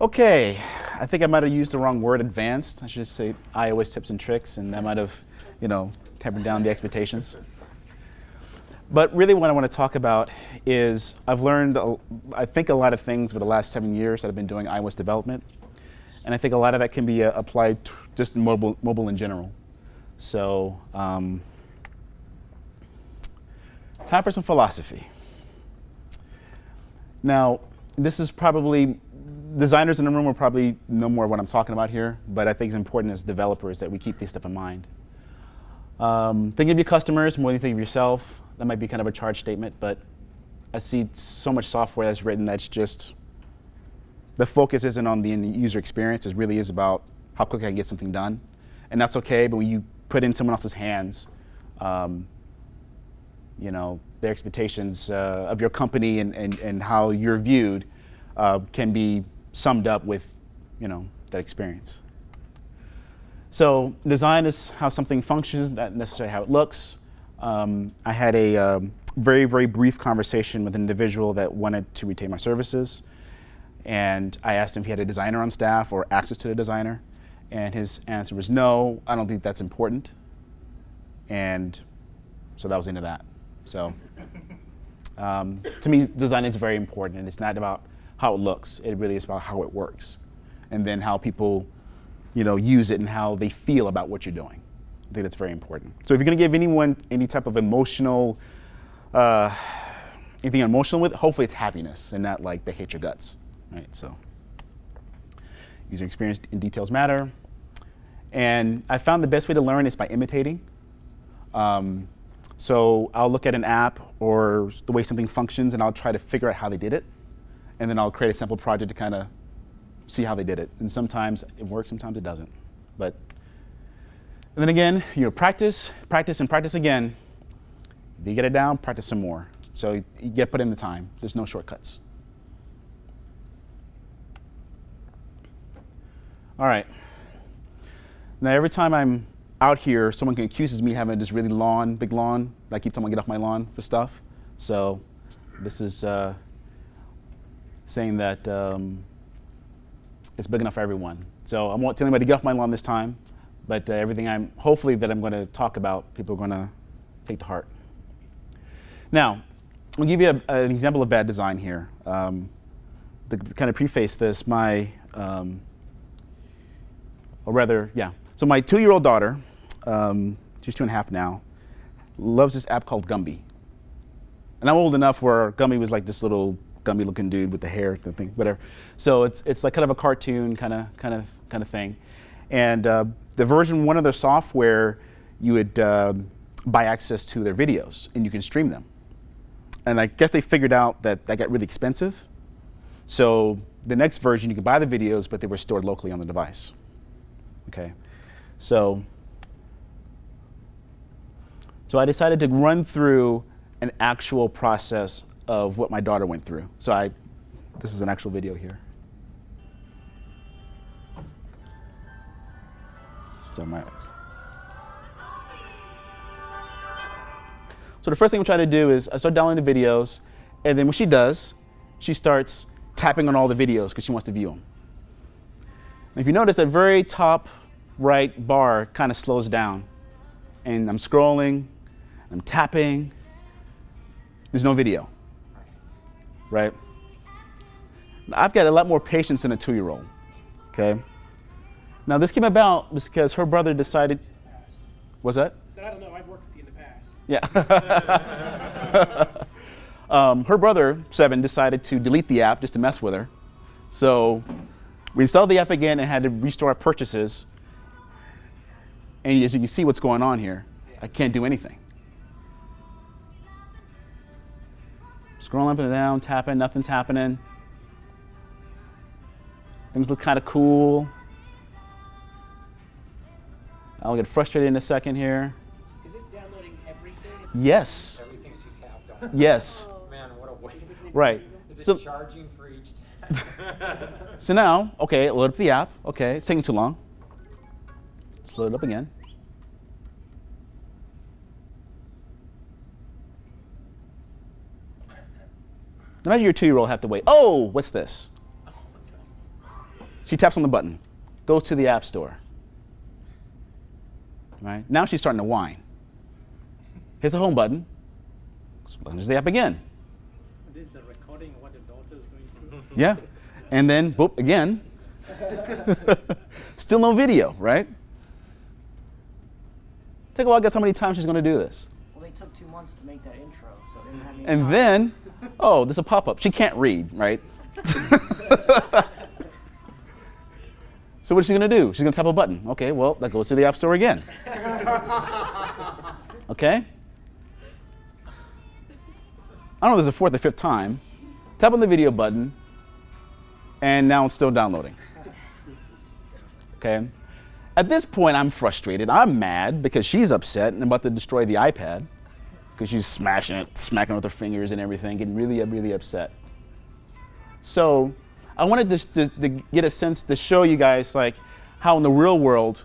Okay, I think I might have used the wrong word, advanced. I should just say iOS tips and tricks, and that might have, you know, tempered down the expectations. But really what I want to talk about is I've learned, I think, a lot of things over the last seven years that I've been doing iOS development. And I think a lot of that can be uh, applied just mobile, mobile in general. So um, time for some philosophy. Now, this is probably designers in the room will probably know more what I'm talking about here, but I think it's important as developers that we keep these stuff in mind. Um, think of your customers more than you think of yourself. That might be kind of a charged statement, but I see so much software that's written that's just, the focus isn't on the end user experience, it really is about how quickly I can get something done. And that's okay, but when you put in someone else's hands, um, you know, their expectations uh, of your company and, and, and how you're viewed uh, can be summed up with, you know, that experience. So design is how something functions, not necessarily how it looks. Um, I had a um, very, very brief conversation with an individual that wanted to retain my services. And I asked him if he had a designer on staff or access to the designer. And his answer was no, I don't think that's important. And so that was into that. So um, to me, design is very important. And it's not about how it looks. It really is about how it works. And then how people you know, use it and how they feel about what you're doing. I think that's very important. So if you're going to give anyone any type of emotional, uh, anything emotional with, hopefully it's happiness and not like they hate your guts, right? So user experience and details matter. And I found the best way to learn is by imitating. Um, so I'll look at an app or the way something functions and I'll try to figure out how they did it and then I'll create a sample project to kind of see how they did it. And sometimes it works, sometimes it doesn't. But and then again, you know, practice, practice, and practice again. If you get it down, practice some more. So you get put in the time. There's no shortcuts. All right. Now every time I'm out here, someone accuses me of having this really lawn, big lawn. I keep telling them to get off my lawn for stuff. So this is uh, saying that um, it's big enough for everyone. So I won't tell anybody to get off my lawn this time, but uh, everything I'm, hopefully that I'm going to talk about, people are going to take to heart. Now, I'll give you a, an example of bad design here. Um, to kind of preface this, my, um, or rather, yeah. So my two-year-old daughter, um, she's two and a half now, loves this app called Gumby. And I'm old enough where Gumby was like this little gummy looking dude with the hair, the thing, whatever. So it's, it's like kind of a cartoon kind of, kind of, kind of thing. And uh, the version one of their software, you would uh, buy access to their videos and you can stream them. And I guess they figured out that that got really expensive. So the next version, you could buy the videos, but they were stored locally on the device. Okay, so so I decided to run through an actual process of what my daughter went through. So I, this is an actual video here. So my, so the first thing I'm trying to do is I start downloading the videos, and then what she does, she starts tapping on all the videos because she wants to view them. And if you notice, that very top right bar kind of slows down. And I'm scrolling, I'm tapping, there's no video right? I've got a lot more patience than a two-year-old, okay? Now this came about because her brother decided, was that? I said, I don't know, I've worked with you in the past. Yeah. um, her brother, Seven, decided to delete the app just to mess with her. So we installed the app again and had to restore our purchases. And as you can see what's going on here, I can't do anything. Scrolling up and down, tapping, nothing's happening. Things look kind of cool. I'll get frustrated in a second here. Is it downloading everything? Yes. Everything she tapped on. Yes. Man, what a waste. Right. Is it So, charging for each tap? so now, okay, load up the app. Okay, it's taking too long. Let's load it up again. Imagine your two-year-old have to wait. Oh, what's this? She taps on the button, goes to the App Store. Right? Now she's starting to whine. Hits the home button, launches the app again. This is a recording of what the daughter is going through. Yeah. And then, boop, again. Still no video, right? Take a while, guess how many times she's going to do this. Well, they took two months to make that intro, so they didn't have any And time. then, oh, there's a pop up. She can't read, right? so what's she going to do? She's going to tap a button. Okay, well, that goes to the App Store again. Okay? I don't know if there's a fourth or fifth time. Tap on the video button, and now it's still downloading. Okay? At this point, I'm frustrated. I'm mad because she's upset and about to destroy the iPad because she's smashing it, smacking with her fingers and everything, getting really, really upset. So I wanted to, to, to get a sense to show you guys like how in the real world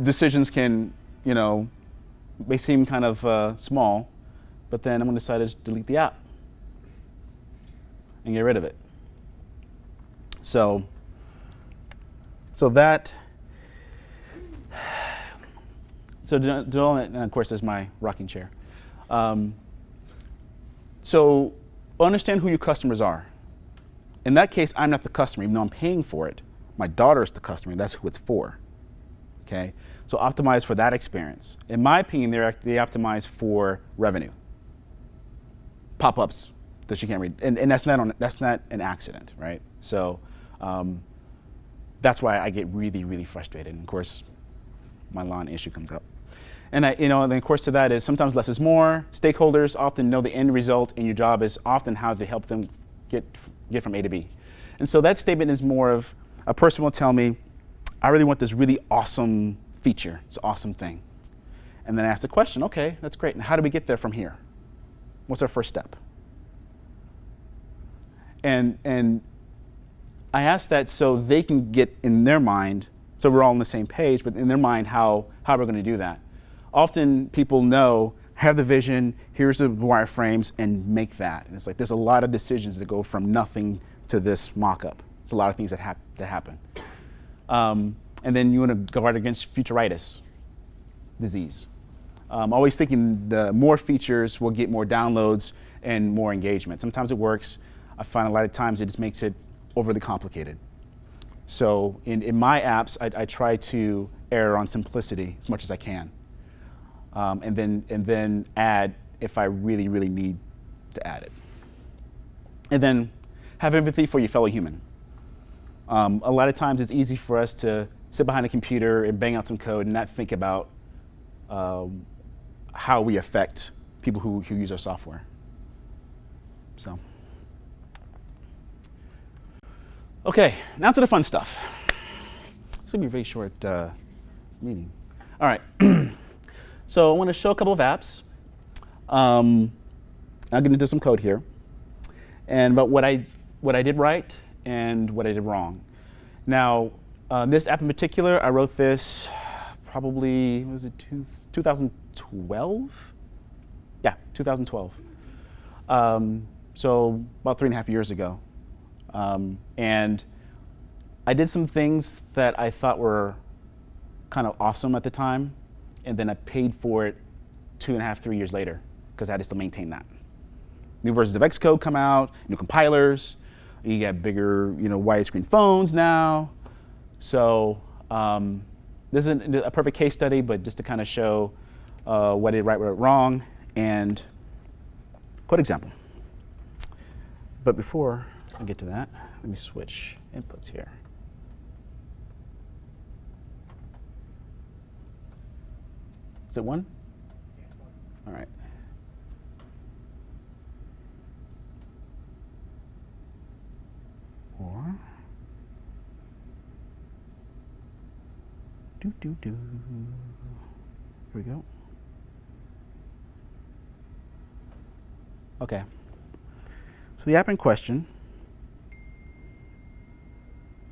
decisions can, you know, may seem kind of uh, small, but then I'm going to decide to delete the app and get rid of it. So, so that, so that- and of course, there's my rocking chair. Um, so understand who your customers are. In that case, I'm not the customer, even though I'm paying for it. My daughter is the customer. That's who it's for. Okay, so optimize for that experience. In my opinion, they optimize for revenue. Pop-ups that she can't read, and, and that's not on, that's not an accident, right? So um, that's why I get really, really frustrated. And of course, my lawn issue comes up. And I, you know, and the course to that is sometimes less is more. Stakeholders often know the end result, and your job is often how to help them get get from A to B. And so that statement is more of a person will tell me, I really want this really awesome feature, it's an awesome thing. And then I ask the question, okay, that's great. And how do we get there from here? What's our first step? And and I ask that so they can get in their mind, so we're all on the same page, but in their mind how how we're going to do that. Often people know, have the vision, here's the wireframes, and make that. And it's like there's a lot of decisions that go from nothing to this mock-up. There's a lot of things that, hap- that happen. Um, and then you want to guard against featuritis disease. Um, always thinking the more features will get more downloads and more engagement. Sometimes it works. I find a lot of times it just makes it overly complicated. So in, in my apps, I, I try to err on simplicity as much as I can. Um, and then and then add if I really, really need to add it. And then have empathy for your fellow human. Um, a lot of times it's easy for us to sit behind a computer and bang out some code and not think about um, how we affect people who, who use our software. So, okay, now to the fun stuff. It's gonna be a very short uh, meeting. All right, so I want to show a couple of apps. Um, I'm going to do some code here, and about what I what I did right and what I did wrong. Now, uh, this app in particular, I wrote this probably was it two, 2012? Yeah, 2012. Um, so about three and a half years ago, um, and I did some things that I thought were kind of awesome at the time, and then I paid for it two and a half, three years later because I had to still maintain that. New versions of Xcode come out, new compilers. You get bigger, you know, widescreen phones now. So um, this isn't a perfect case study, but just to kind of show uh, did right, what I wrong, and quick example. But before I get to that, let me switch inputs here. Is it one? All right. Or do do do. Here we go. Okay. So the app in question.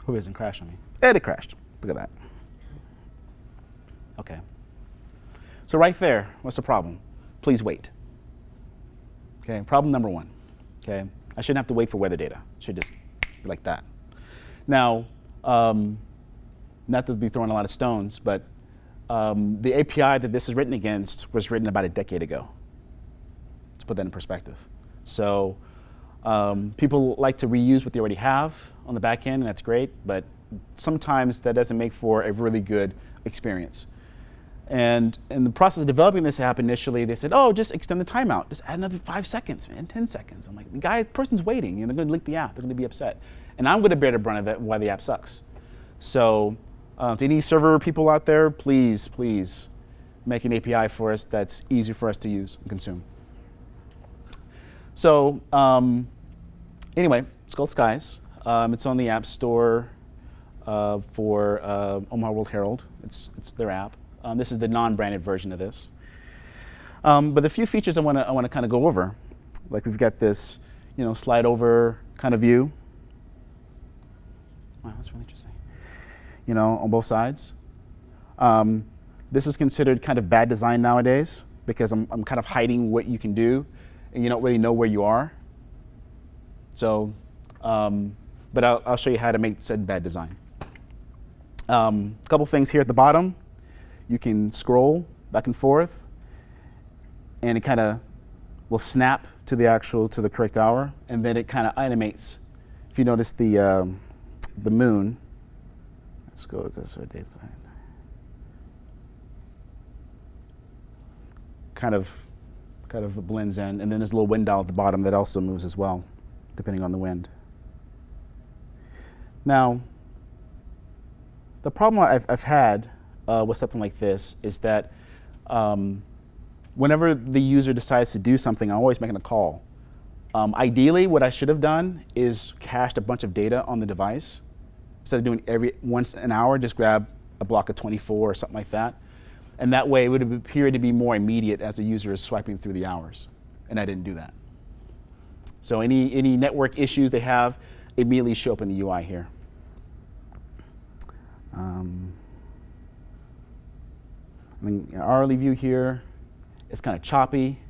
Who isn't crash on me? And it crashed. Look at that. Okay. So right there, what's the problem? Please wait. Okay, problem number one. Okay, I shouldn't have to wait for weather data. It should just be like that. Now, um, not to be throwing a lot of stones, but um, the API that this is written against was written about a decade ago. To put that in perspective. So um, people like to reuse what they already have on the back end, and that's great, but sometimes that doesn't make for a really good experience. And in the process of developing this app initially, they said, oh, just extend the timeout. Just add another five seconds, man, 10 seconds. I'm like, the guy, person's waiting. You know, they're going to leak the app. They're going to be upset. And I'm going to bear the brunt of it why the app sucks. So uh, to any server people out there, please, please make an API for us that's easy for us to use and consume. So um, anyway, Skull Skies. Um, it's on the App Store uh, for uh, Omaha World Herald. It's, it's their app. Um, this is the non-branded version of this. Um, but the few features I want to I want to kind of go over, like we've got this, you know, slide over kind of view. Wow, that's really interesting. You know, on both sides. Um, this is considered kind of bad design nowadays because I'm, I'm kind of hiding what you can do, and you don't really know where you are. So, um, but I'll, I'll, show you how to make said bad design. Um, a couple things here at the bottom you can scroll back and forth and it kind of will snap to the actual to the correct hour and then it kind of animates. If you notice the um, the moon let's go to this daytime. Kind of kind of blends in and then there's a little wind dial at the bottom that also moves as well depending on the wind. Now the problem I've, I've had uh, with something like this is that um, whenever the user decides to do something, I'm always making a call. Um, ideally, what I should have done is cached a bunch of data on the device. Instead of doing every once an hour, just grab a block of 24 or something like that. And that way, it would appear to be more immediate as the user is swiping through the hours. And I didn't do that. So any, any network issues they have immediately show up in the UI here. Um, I mean, hourly view here, it's kind of choppy.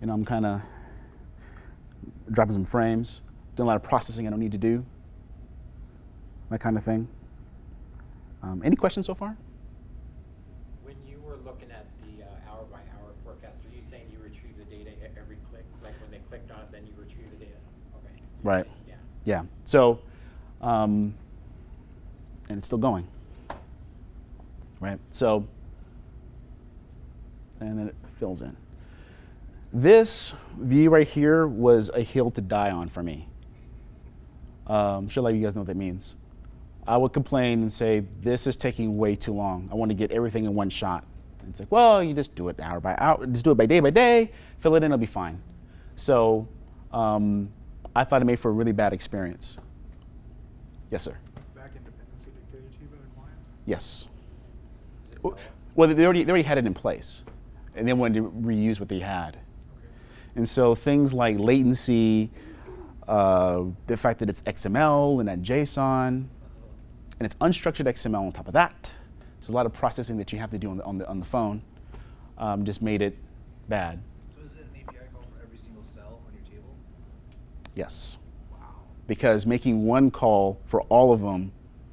You know, I'm kind of dropping some frames, doing a lot of processing I don't need to do, that kind of thing. Um, any questions so far? When you were looking at the uh, hour by hour forecast, are you saying you retrieve the data every click? Like when they clicked on it, then you retrieve the data? Okay. Right. Yeah. Yeah. So, um, and it's still going right? So, and then it fills in. This view right here was a hill to die on for me. Um, should let you guys know what that means. I would complain and say, this is taking way too long. I want to get everything in one shot. And it's like, well, you just do it hour by hour, just do it by day by day, fill it in, it'll be fine. So um, I thought it made for a really bad experience. Yes, sir. Backend dependency dictated to you by the client? Yes. Well, they already, they already had it in place, and they wanted to reuse what they had. And so things like latency, uh, the fact that it's XML and not JSON, and it's unstructured XML on top of that. There's a lot of processing that you have to do on the, on the, on the phone, um, just made it bad. So is it an API call for every single cell on your table? Yes. Wow. Because making one call for all of them,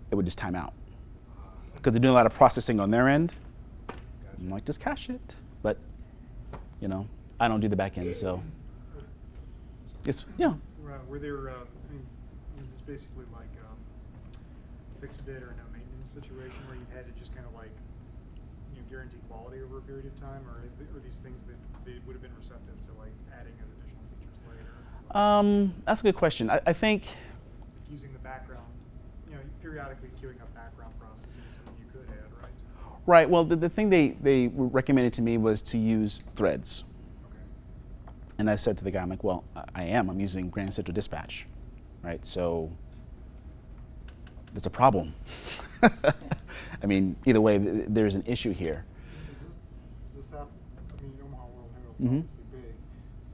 it would just time out. Because they're doing a lot of processing on their end. I'm like, just cache it. But, you know, I don't do the back end, so. Yes, yeah. Uh, Were there, uh, I mean, is this basically like um, fixed bid or no maintenance situation where you've had to just kind of like, you know, guarantee quality over a period of time? Or is the, are these things that they would have been receptive to like adding as additional features later? Um, that's a good question. I, I think, Using the background, you know, periodically queuing up background processing is something you could add, right? Right, well, the, the thing they, they recommended to me was to use threads. Okay. And I said to the guy, I'm like, well, I- am. I'm using Grand Central Dispatch, right? So it's a problem. I mean, either way, th- there's an issue here. Is this, is this app, I mean, Omaha World Herald's Mhm. obviously big.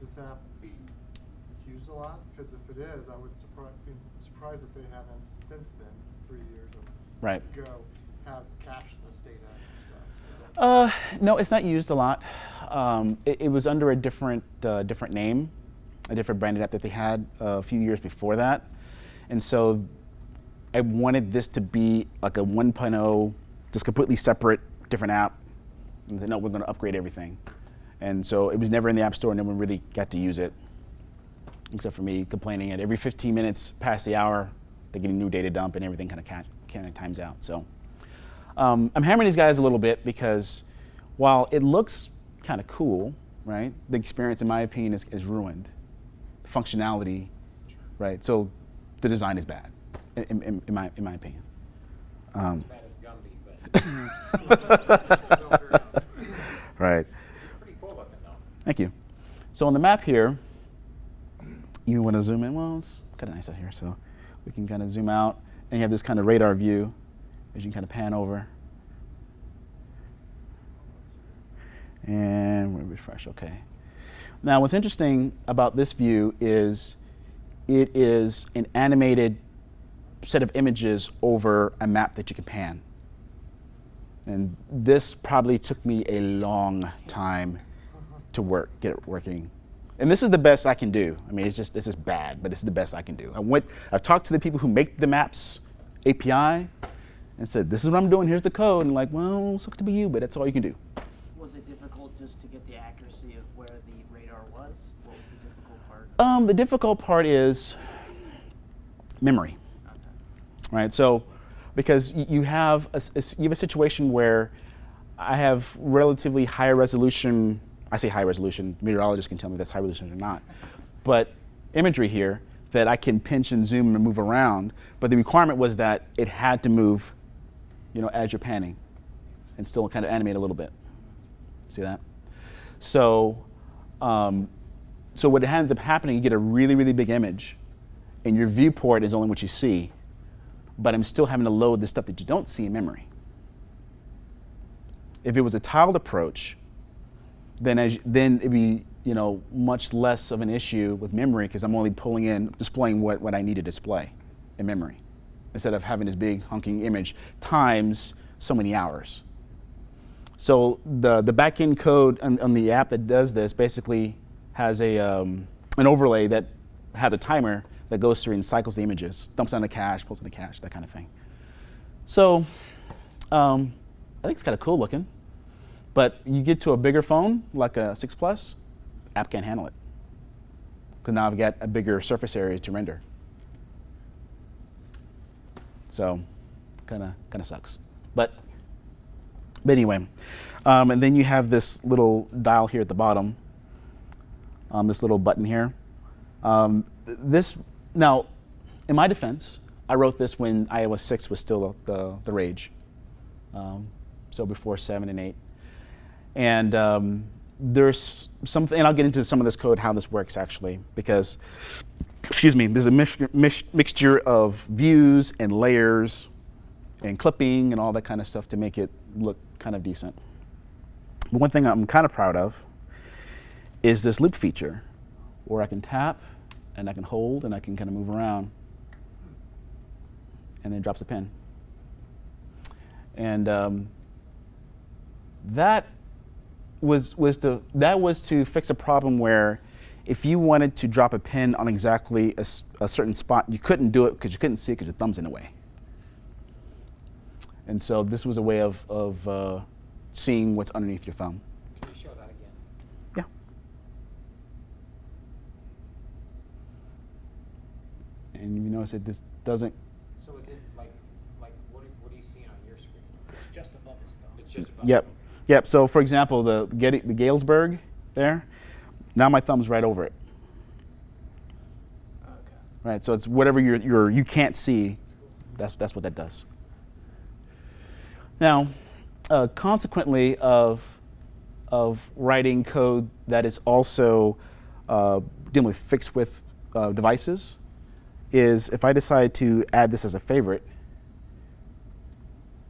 Is this app used a lot? Because if it is, I would surprise, be surprised if they haven't since then, three years Right. ago, have cached this data and stuff. so. Uh, no, it's not used a lot. Um, it, it was under a different uh, different name, a different branded app that they had uh, a few years before that, And so I wanted this to be like a 1.0, just completely separate, different app. And said, no, we're going to upgrade everything. And so it was never in the App Store, and no one really got to use it, except for me complaining at every 15 minutes past the hour, they get a new data dump and everything kind of kind of times out. So um, I'm hammering these guys a little bit because while it looks kind of cool, right, the experience, in my opinion, is, is ruined. The functionality, right? So the design is bad, in, in, in my, in my opinion. Um, As as Gumby, right. it's pretty cool looking though. Thank you. So on the map here, you want to zoom in. Well, it's kind of nice out here, so we can kind of zoom out, and you have this kind of radar view as you can kind of pan over. And we'll refresh, okay. Now what's interesting about this view is it is an animated set of images over a map that you can pan. And this probably took me a long time to work, get it working. And this is the best I can do. I mean, it's just, this is bad, but it's the best I can do. I went, I've talked to the people who make the maps API and said, this is what I'm doing, here's the code. And like, well, sucks to be you, but that's all you can do. Was it difficult just to get the accuracy of where the radar was? What was the difficult part? Um, the difficult part is memory, Okay. right? So, because you have a, a you have a situation where I have relatively high resolution. I say high resolution. Meteorologists can tell me if that's high resolution or not. But imagery here that I can pinch and zoom and move around. But the requirement was that it had to move, you know, as you're panning, and still kind of animate a little bit. See that? So, um, so what ends up happening, you get a really, really big image, and your viewport is only what you see, but I'm still having to load the stuff that you don't see in memory. If it was a tiled approach, then as then it'd be you know much less of an issue with memory because I'm only pulling in, displaying what, what I need to display in memory, instead of having this big hunking image times so many hours. So the the backend code on, on the app that does this basically has a um, an overlay that has a timer that goes through and cycles the images, dumps on the cache, pulls in the cache, that kind of thing. So um, I think it's kind of cool looking, but you get to a bigger phone like a six plus, app can't handle it because now I've got a bigger surface area to render. So kind of kind of sucks, but but anyway, um, and then you have this little dial here at the bottom, um, this little button here. Um, this now, in my defense, I wrote this when iOS 6 was still the, the rage, um, so before 7 and 8. And um, there's something, and I'll get into some of this code, how this works actually, because, excuse me, there's a mix, mix, mixture of views and layers and clipping and all that kind of stuff to make it look kind of decent. But one thing I'm kind of proud of is this loupe feature where I can tap and I can hold and I can kind of move around and then drops a pin. And um, that was was to that was to fix a problem where if you wanted to drop a pin on exactly a certain spot, you couldn't do it because you couldn't see it because your thumb's in the way. And so this was a way of, of uh, seeing what's underneath your thumb. Can you show that again? Yeah. And you notice it this doesn't. So is it like, like what do, what do you see on your screen? It's just above his thumb. It's just above Yep. Yep. So for example, the Getty, the Galesburg there, now my thumb's right over it. Okay. Right. So it's whatever you're, you're you can't see. That's that's what that does. Now, uh, consequently of of writing code that is also uh, dealing with fixed width uh, devices is if I decide to add this as a favorite,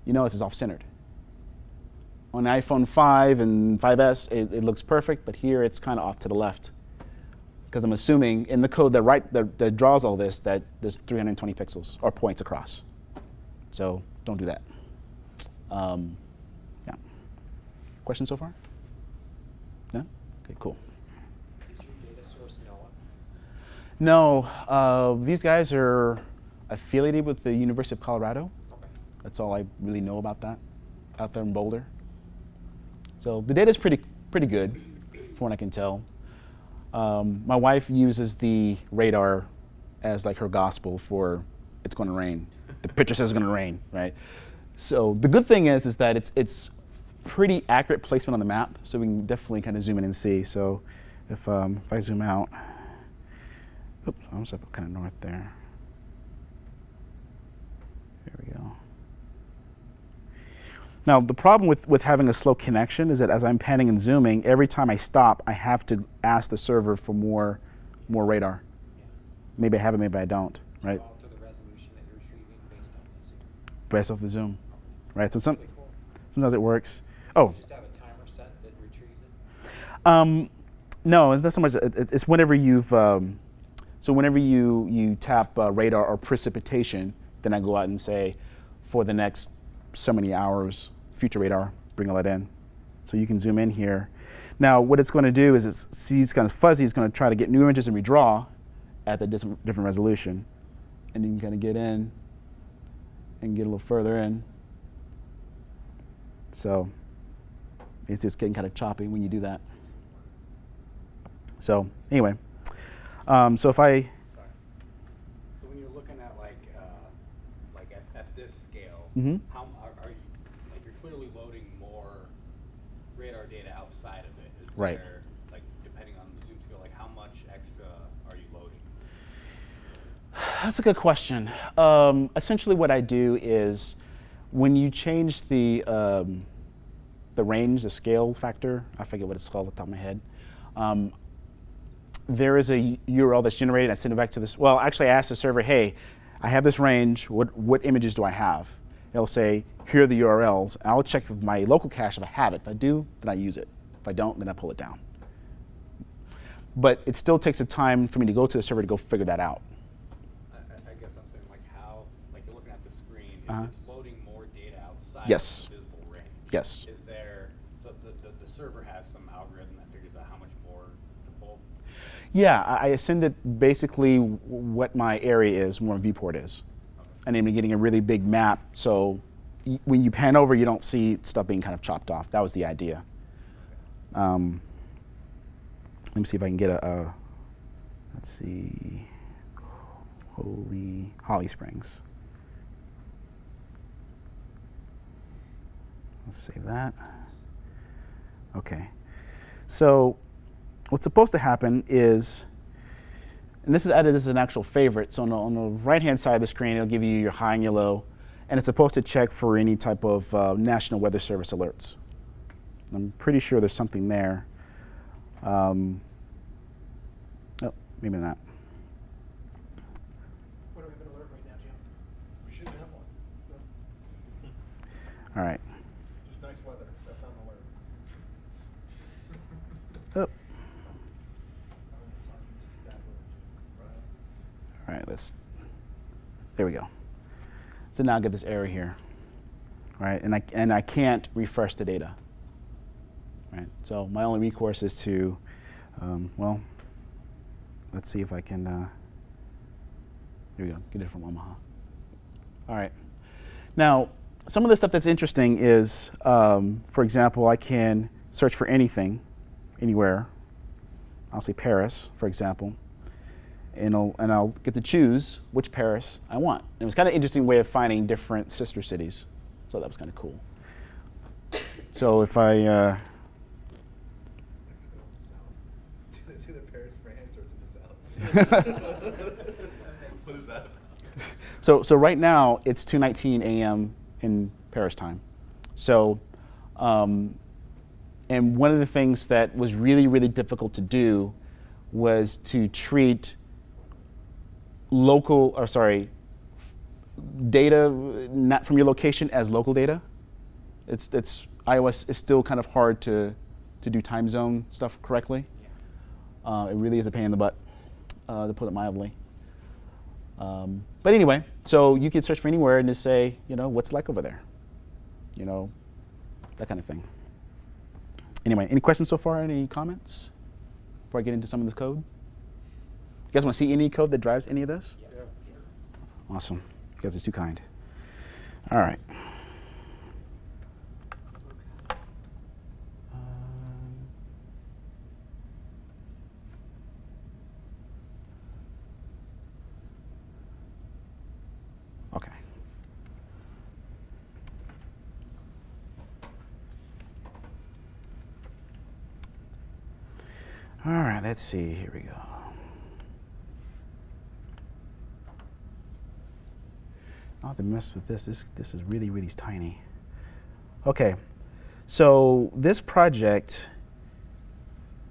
you notice it's off centered. On iPhone 5 and 5S, it, it looks perfect, but here it's kind of off to the left because I'm assuming in the code that, write, that, that draws all this that there's 320 pixels or points across. So don't do that. Um, yeah. Questions so far? No? Okay, cool. Is your data source NOAA? No, uh, these guys are affiliated with the University of Colorado. That's all I really know about that out there in Boulder. So the data is pretty, pretty good from what I can tell. Um, my wife uses the radar as like her gospel for it's going to rain. The picture says it's going to rain, right? So the good thing is, is that it's, it's pretty accurate placement on the map, so we can definitely kind of zoom in and see. So if, um, if I zoom out, oops, I was up kind of north there. There we go. Now, the problem with, with having a slow connection is that as I'm panning and zooming, every time I stop, I have to ask the server for more, more radar. Maybe I have it, maybe I don't, right? Alter the resolution that you're retrieving based on the zoom. Based off the zoom, right? So some, cool. sometimes it works. Oh, You just have a timer set that retrieves it? um, no, it's not so much. it- it- It's whenever you've, um, so whenever you you tap uh, radar or precipitation, then I go out and say, for the next so many hours, future radar, bring all that in. So you can zoom in here. Now, what it's going to do is it's sees kind of fuzzy. It's going to try to get new images and redraw at the different, different resolution, and you can kind of get in and get a little further in. So it's just getting kind of choppy when you do that. So anyway, um, so if I, So when you're looking at like, uh, like at, at this scale, Mhm. how, m- are, are you, like you're clearly loading more radar data outside of it. Is Right. there, like depending on the zoom scale, like how much extra are you loading? that's a good question. Um, essentially, what I do is when you change the um, the range, the scale factor, I forget what it's called off the top of my head. Um, there is a URL that's generated. I send it back to this. Well, actually, I ask the server, "Hey, I have this range. What what images do I have?" It'll say, "Here are the URLs." I'll check with my local cache if I have it. If I do, then I use it. If I don't, then I pull it down. But it still takes a time for me to go to the server to go figure that out. I, I guess I'm saying like how, like you're looking at the screen, Uh-huh. it's loading more data outside Yes. of the visible range. Yes. Is there, so the, the, the server has some algorithm that figures out how much more to pull? Yeah, I, I send it basically what my area is, where my viewport is. And then we're getting a really big map, so y- when you pan over, you don't see stuff being kind of chopped off. That was the idea. Um, let me see if I can get a, a let's see, Holy Holly Springs. Let's save that. Okay. So what's supposed to happen is, and this is added as an actual favorite, so on the, on the right-hand side of the screen, it'll give you your high and your low, and it's supposed to check for any type of uh, National Weather Service alerts. I'm pretty sure there's something there. Um, oh, maybe not. What do we have an alert right now, Jim? We should have one. All right. Just nice weather. That's on the alert. Oh, I'm talking to that weather, Right? all right, let's, there we go. So now I get this error here, All right? And I, and I can't refresh the data, right? So my only recourse is to, um, well, let's see if I can, uh, here we go, get it from Omaha. All right. Now, some of the stuff that's interesting is, um, for example, I can search for anything, anywhere. I'll say Paris, for example, and I'll, and I'll get to choose which Paris I want. And it was kind of an interesting way of finding different sister cities, so that was kind of cool. So if I, uh, To the, to the Paris, France, or to the south? What is that? So, so right now it's 2:19 a.m. in Paris time. So, um, and one of the things that was really, really difficult to do was to treat local, or sorry, data not from your location as local data. It's, it's iOS is still kind of hard to, to do time zone stuff correctly. Uh, it really is a pain in the butt, uh, to put it mildly. Um, but anyway, so you can search for anywhere and just say, you know, what's like over there? You know, that kind of thing. Anyway, any questions so far? Any comments before I get into some of this code? You guys want to see any code that drives any of this? Yes. Awesome. You guys are too kind. All right. Um, Okay. All right, let's see. Here we go. Have to mess with this. This this is really really tiny. Okay, so this project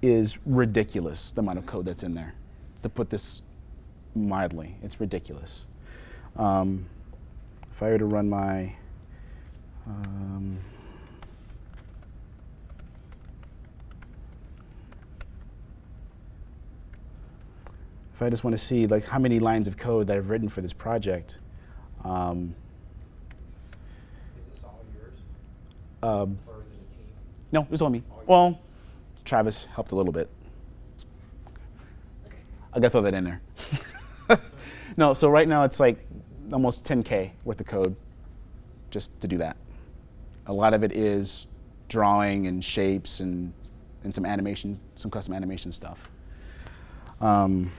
is ridiculous. The amount of code that's in there. To put this mildly, it's ridiculous. Um, if I were to run my um, if I just want to see like how many lines of code that I've written for this project, um, Is this all yours, um, or is it a team? no, it was all me. All. Well, Travis helped a little bit. I gotta throw that in there. no, so right now it's like almost 10k worth of code just to do that. A lot of it is drawing and shapes and and some animation, some custom animation stuff. Um,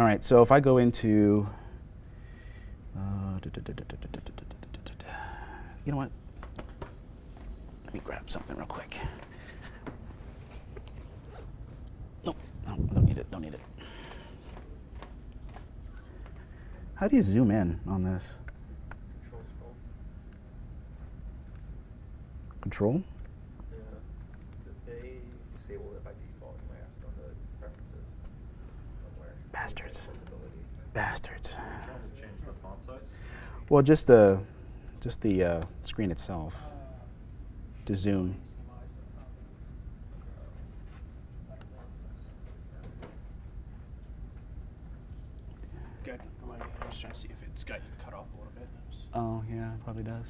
all right, so if I go into, uh, you know what? Let me grab something real quick. Nope, no, don't need it, don't need it. How do you zoom in on this? Control Yeah. They disabled it by default. You might have to go to preferences somewhere. Bastards. Bastards. change the font size? Well, just the, just the uh, screen itself to zoom. Good. I'm like- I was trying to see if it's got cut off a little bit. Oh, yeah, it probably does.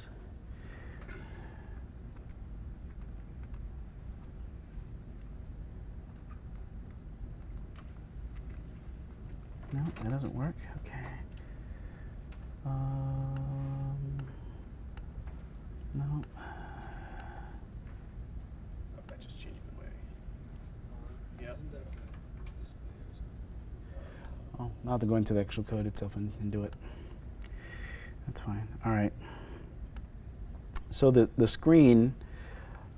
No, that doesn't work. Okay. Um, no. Oh, that just changed the way. Yep. Oh, now to go into the actual code itself and, and do it. That's fine. All right. So the the screen,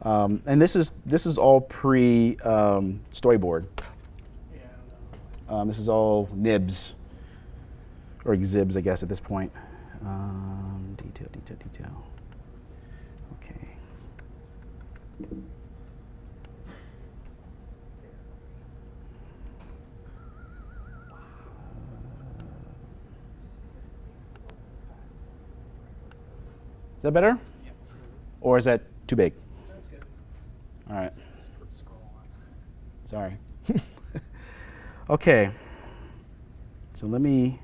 um, and this is this is all pre um, storyboard. Yeah, I don't know. Um, this is all nibs or XIBs, I guess, at this point. Um, detail, detail, detail. Okay. Is that better? Or is that too big? That's good. All right. Just put scroll on. Sorry. okay. So let me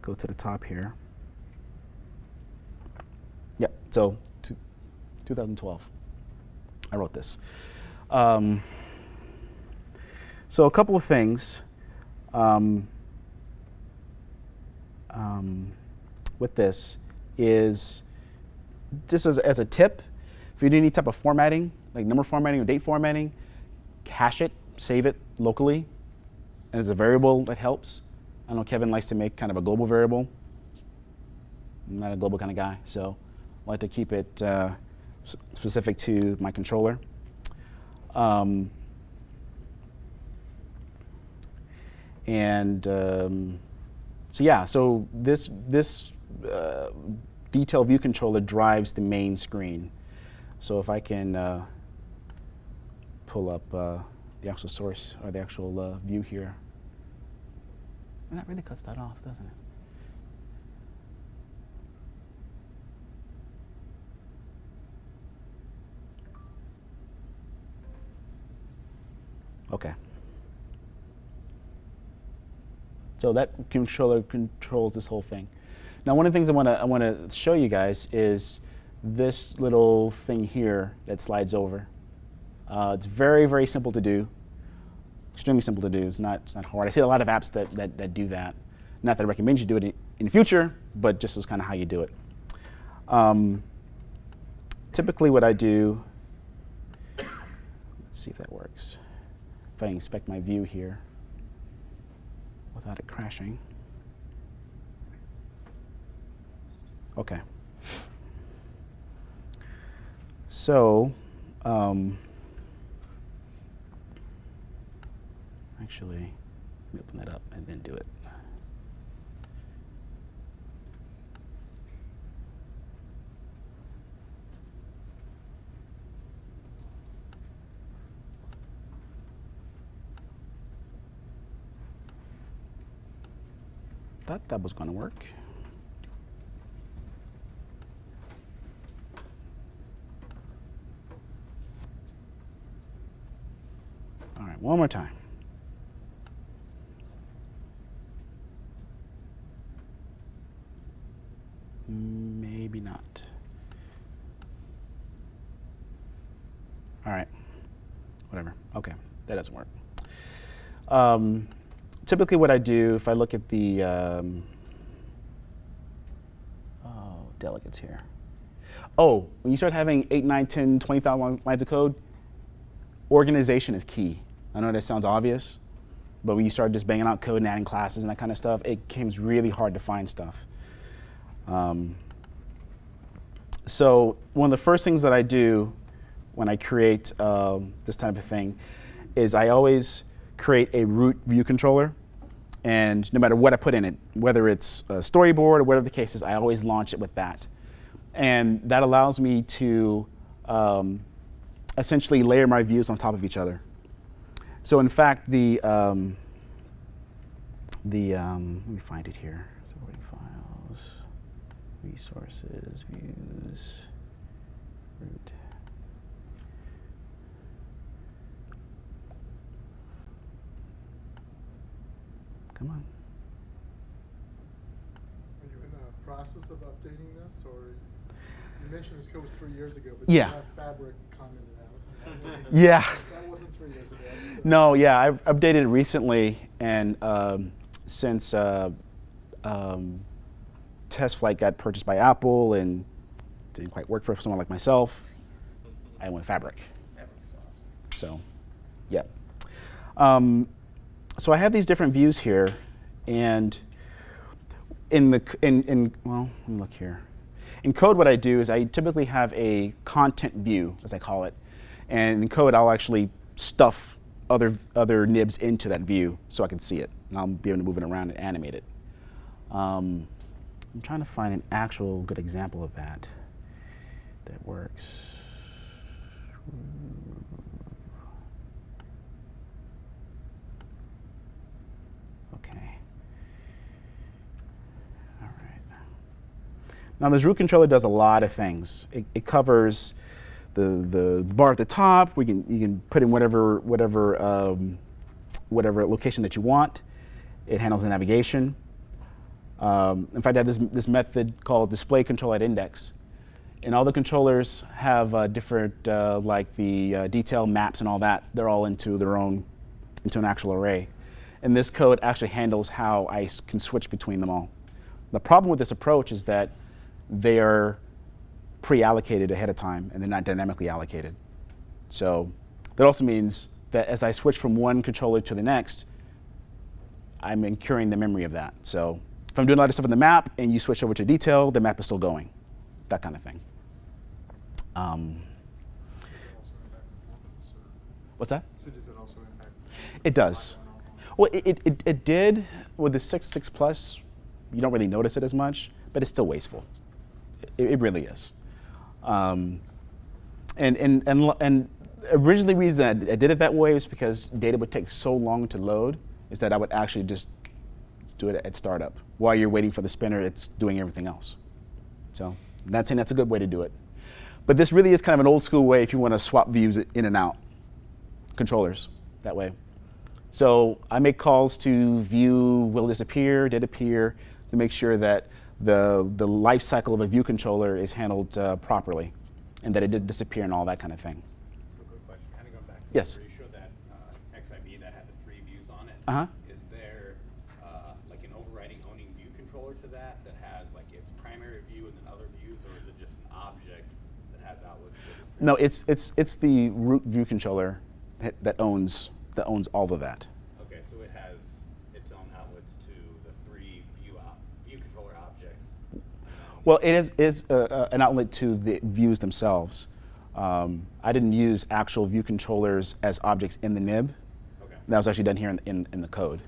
go to the top here. Yep. So 2012. I wrote this. Um, so a couple of things um, um, with this is just as, as a tip, if you do any type of formatting, like number formatting or date formatting, cache it, save it locally, as a variable that helps. I know Kevin likes to make kind of a global variable. I'm not a global kind of guy, so I like to keep it uh, specific to my controller. Um, and um, so yeah, so this this uh, detail view controller drives the main screen. So if I can uh, pull up uh, the actual source or the actual uh, view here, and that really cuts that off, doesn't it? Okay. So that controller controls this whole thing. Now, one of the things I want to I want to show you guys is this little thing here that slides over. Uh, it's very very simple to do, extremely simple to do. It's not it's not hard. I see a lot of apps that that, that do that. Not that I recommend you do it in, the future, but just as kind of how you do it. Um, typically, what I do, let's see if that works. If I inspect my view here without it crashing. Okay. So, um, actually, open that up and then do it. Thought that was going to work. All right, one more time. Maybe not. All right, whatever. Okay, that doesn't work. Um, typically, what I do if I look at the um, oh delegates here. Oh, when you start having 8, 9, 10, 20,000 lines of code, organization is key. I know that sounds obvious, but when you start just banging out code and adding classes and that kind of stuff, it becomes really hard to find stuff. Um, so one of the first things that I do when I create um, this type of thing is I always create a root view controller. And no matter what I put in it, whether it's a storyboard or whatever the case is, I always launch it with that. And that allows me to um, essentially layer my views on top of each other. So in fact, the, um, the um, let me find it here. Resources, views, root. Come on. Are you in the process of updating this, or you mentioned this code was three years ago, but Yeah. you have Fabric commented out. and that wasn't- Yeah. That wasn't three years ago. so- No, yeah, I've updated it recently, and um, since uh, um, TestFlight got purchased by Apple and didn't quite work for someone like myself, I went Fabric. Awesome. So, yeah. Um, so I have these different views here, and in the in, in well, let me look here. In code, what I do is I typically have a content view, as I call it, and in code I'll actually stuff other other nibs into that view so I can see it, and I'll be able to move it around and animate it. Um, I'm trying to find an actual good example of that that works. Okay. All right. Now this root controller does a lot of things. It, it covers the, the bar at the top. We can, you can put in whatever, whatever, um, whatever location that you want. It handles the navigation. Um, in fact, I have this, this method called display control at index. And all the controllers have uh, different, uh, like the uh, detail maps and all that. They're all into their own, into an actual array. And this code actually handles how I can switch between them all. The problem with this approach is that they are pre-allocated ahead of time and they're not dynamically allocated. So that also means that as I switch from one controller to the next, I'm incurring the memory of that. So if I'm doing a lot of stuff in the map and you switch over to detail, the map is still going, that kind of thing. Um, Does it also impact performance, or- what's that? So does it also impact? It does. Well, it, it, it, did with the 6 6 Plus. You don't really notice it as much, but it's still wasteful. It, it really is. Um, and, and, and, and originally the reason I, I did it that way was because data would take so long to load is that I would actually just do it at startup. While you're waiting for the spinner, it's doing everything else. So that's, saying that's a good way to do it. But this really is kind of an old school way if you want to swap views in and out controllers that way. So I make calls to view will disappear, did appear, to make sure that the, the life cycle of a view controller is handled uh, properly and that it did disappear and all that kind of thing. So question, kind of going back to Yes. where you showed that uh, XIB that had the three views on it. Uh-huh. Is there uh, like an overriding controller to that that has like its primary view and then other views, or is it just an object that has outlets? to different- No, it's it's it's the root view controller that owns that owns all of that. Okay, so it has its own outlets to the three view op, view controller objects. Well, it is is uh, uh, an outlet to the views themselves. Um, I didn't use actual view controllers as objects in the nib. Okay. That was actually done here in, in, in the code.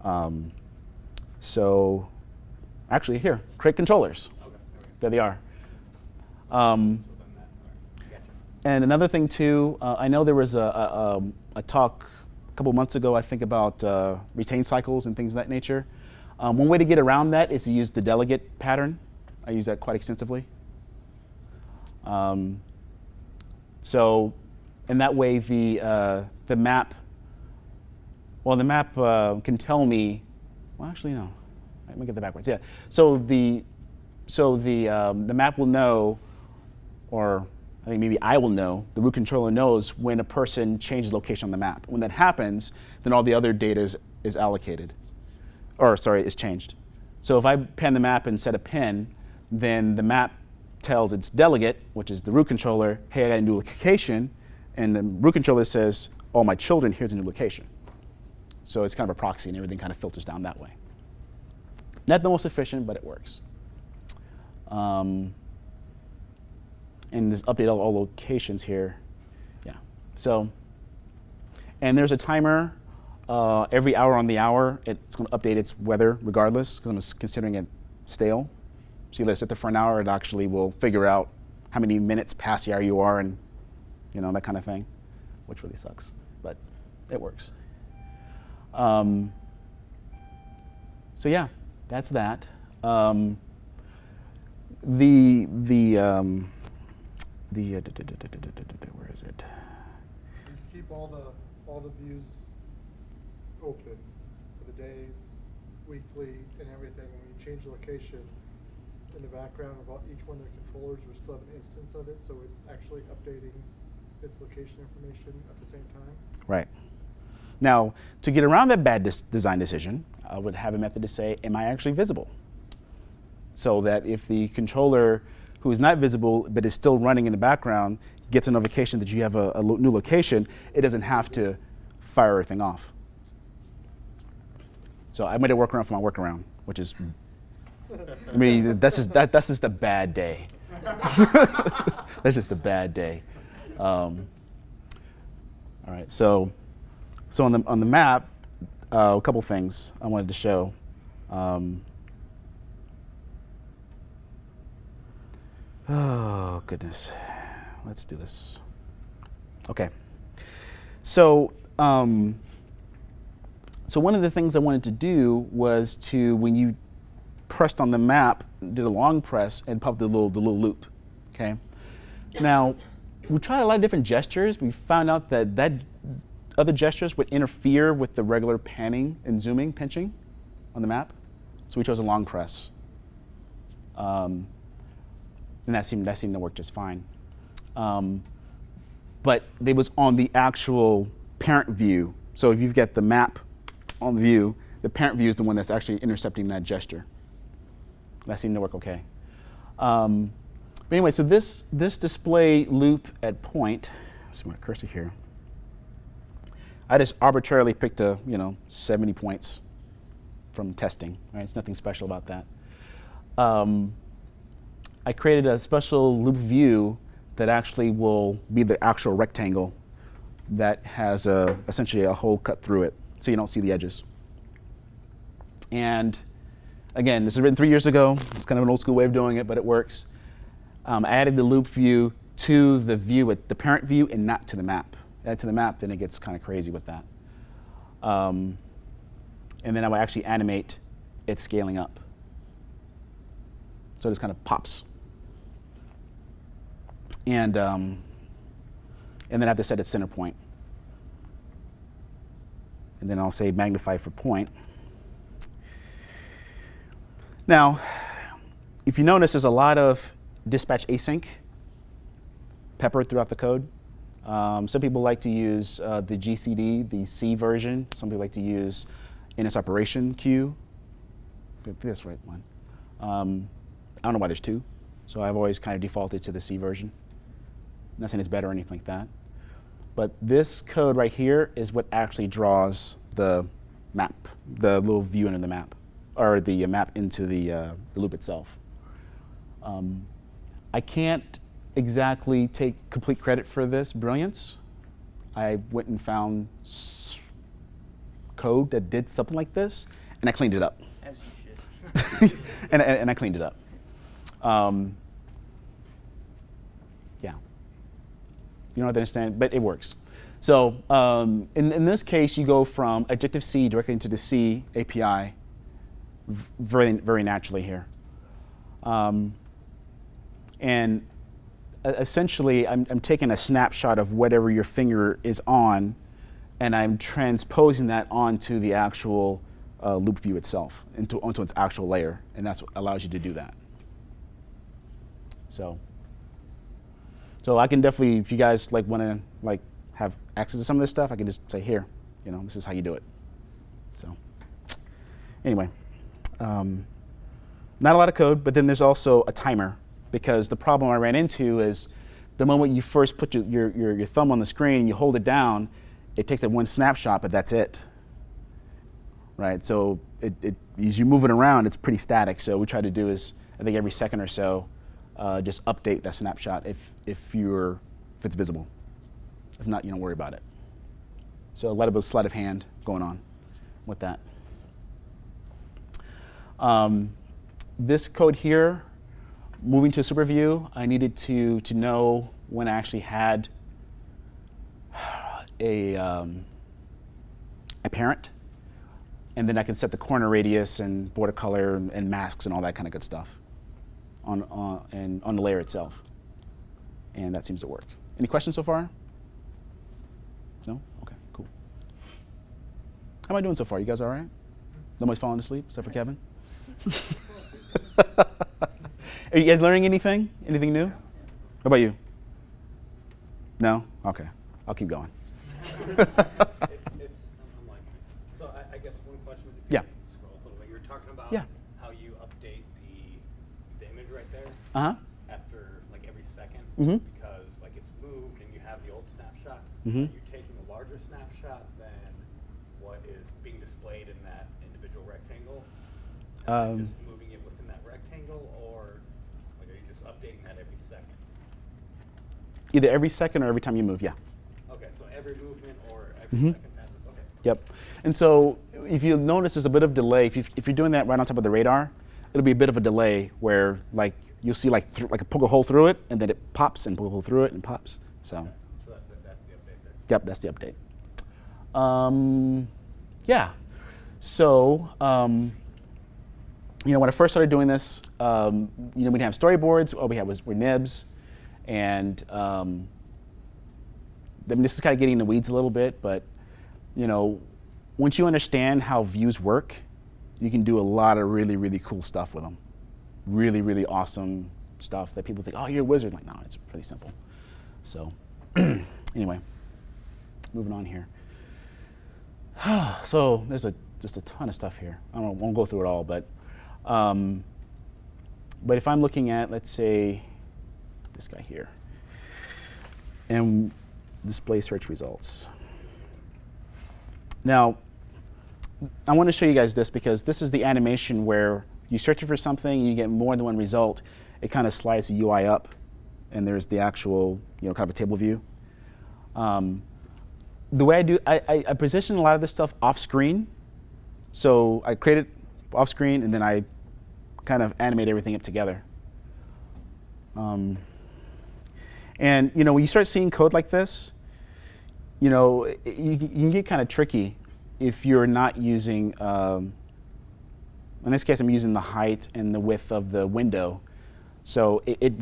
Um, so, actually, here, create controllers. Okay, okay. There they are. Um, So then that, all right, gotcha. And another thing too, uh, I know there was a, a, um, a talk a couple months ago, I think, about uh, retain cycles and things of that nature. Um, one way to get around that is to use the delegate pattern. I use that quite extensively. Um, so, in that way, the uh, the map, well, the map uh, can tell me. Well, actually, no. Let me get that backwards. Yeah. So the so the um, the map will know, or I think maybe I will know. The root controller knows when a person changes location on the map. When that happens, then all the other data is, is allocated, or sorry, is changed. So if I pan the map and set a pin, then the map tells its delegate, which is the root controller, hey, I got a new location, and the root controller says, all my children, here's a new location. So it's kind of a proxy, and everything kind of filters down that way. Not the most efficient, but it works. Um, and this update all, locations here. Yeah. So, and there's a timer uh, every hour on the hour. It's going to update its weather regardless because I'm considering it stale. So you let it sit for an hour, it actually will figure out how many minutes past the hour you are and, you know, that kind of thing, which really sucks, but it works. Um, so yeah, that's that. Um, the the um, the uh, da, da, da, where is it? So you keep all the all the views open for the days, weekly, and everything. When you change location in the background of all, each one of the controllers, we still have an instance of it, so it's actually updating its location information at the same time. Right. Now, to get around that bad design decision, I would have a method to say, am I actually visible? So that if the controller who is not visible but is still running in the background gets a notification that you have a, a lo- new location, it doesn't have to fire everything off. So I made a workaround for my workaround, which is, I mean, that's just, that, that's just a bad day. that's just a bad day. Um, all right, so so on the on the map, uh, a couple things I wanted to show. Um, oh goodness, let's do this. Okay, so um, so one of the things I wanted to do was to when you pressed on the map, did a long press and popped the little the little loupe. Okay, now we tried a lot of different gestures. We found out that that other gestures would interfere with the regular panning and zooming, pinching on the map. So we chose a long press. Um, and that seemed, that seemed to work just fine. Um, but it was on the actual parent view. So if you've got the map on the view, the parent view is the one that's actually intercepting that gesture. That seemed to work okay. Um, but anyway, so this, this display loupe at point, see my cursor here. I just arbitrarily picked a, you know, 70 points from testing, right? It's nothing special about that. Um, I created a special loupe view that actually will be the actual rectangle that has a, essentially a hole cut through it, so you don't see the edges. And again, this was written three years ago. It's kind of an old school way of doing it, but it works. Um, I added the loupe view to the view, the parent view, and not to the map. Add to the map, then it gets kind of crazy with that. Um, and then I would actually animate it scaling up. So it just kind of pops. And, um, and then I have to set its center point. And then I'll say magnify for point. Now, if you notice, there's a lot of dispatch async peppered throughout the code. Um, some people like to use uh, the GCD, the C version. Some people like to use NS operation queue. th- this right one. Um, I don't know why there's two, so I've always kind of defaulted to the C version. Not saying it's better or anything like that. But this code right here is what actually draws the map, the little view into the map, or the uh, map into the, uh, the loupe itself. Um, I can't exactly take complete credit for this brilliance. I went and found code that did something like this, and I cleaned it up. As you should. and, and, and I cleaned it up. Um, yeah. You don't have to understand, but it works. So um, in, in this case, you go from Objective C directly into the C API very, very naturally here. Um, and essentially, I'm, I'm taking a snapshot of whatever your finger is on, and I'm transposing that onto the actual uh, loupe view itself, into, onto its actual layer, and that's what allows you to do that. So, so I can definitely, if you guys like want to like have access to some of this stuff, I can just say here, you know, this is how you do it. So, anyway, um, not a lot of code, but then there's also a timer because the problem I ran into is the moment you first put your, your, your, your thumb on the screen and you hold it down, it takes that one snapshot, but that's it. Right? So it, it, as you move it around, it's pretty static. So what we try to do is, I think every second or so, uh, just update that snapshot if, if, you're, if it's visible. If not, you don't worry about it. So a lot of sleight of hand going on with that. Um, this code here, moving to super view, I needed to, to know when I actually had a, um, a parent. And then I can set the corner radius and border color and, and masks and all that kind of good stuff on, on, and on the layer itself. And that seems to work. Any questions so far? No? Okay, cool. How am I doing so far? You guys all right? Nobody's falling asleep except for Kevin? Are you guys learning anything? Anything new? How about you? No? Okay. I'll keep going. It- It's, so I, I guess one question. Yeah. Scroll a little bit, you were talking about Yeah. how you update the, the image right there Uh huh. after like every 2nd Mhm. because like it's moved and you have the old snapshot. Mhm. You're taking a larger snapshot than what is being displayed in that individual rectangle. Um, just moving it within that rectangle, or like are you just updating that every second? Either every second or every time you move, yeah. Okay, so every movement or every Mhm. second. Okay. Yep. And so if you notice there's a bit of delay, if, you, if you're doing that right on top of the radar, it'll be a bit of a delay where like you'll see like like a poke a hole through it and then it pops and poke a hole through it and pops. So So that, that, that's the update yep, that's the update. Um, yeah. So um, you know when I first started doing this, um, you know we didn't have storyboards. All we had was were nibs, and um, I mean, this is kind of getting in the weeds a little bit, but you know, once you understand how views work, you can do a lot of really, really cool stuff with them. Really, really awesome stuff that people think, oh, you're a wizard. Like, no, it's pretty simple. So, anyway, moving on here. so there's a just a ton of stuff here. I don't, won't go through it all, but um, but if I'm looking at, let's say, this guy here, and display search results. Now, I want to show you guys this because this is the animation where you search for something, you get more than one result. It kind of slides the UI up, and there's the actual, you know, kind of a table view. Um, the way I do, I, I, I position a lot of this stuff off screen. So I create it off screen, and then I kind of animate everything up together. Um, and you know, when you start seeing code like this, you know, it- you, you can get kind of tricky if you're not using. Um, in this case, I'm using the height and the width of the window. So it, it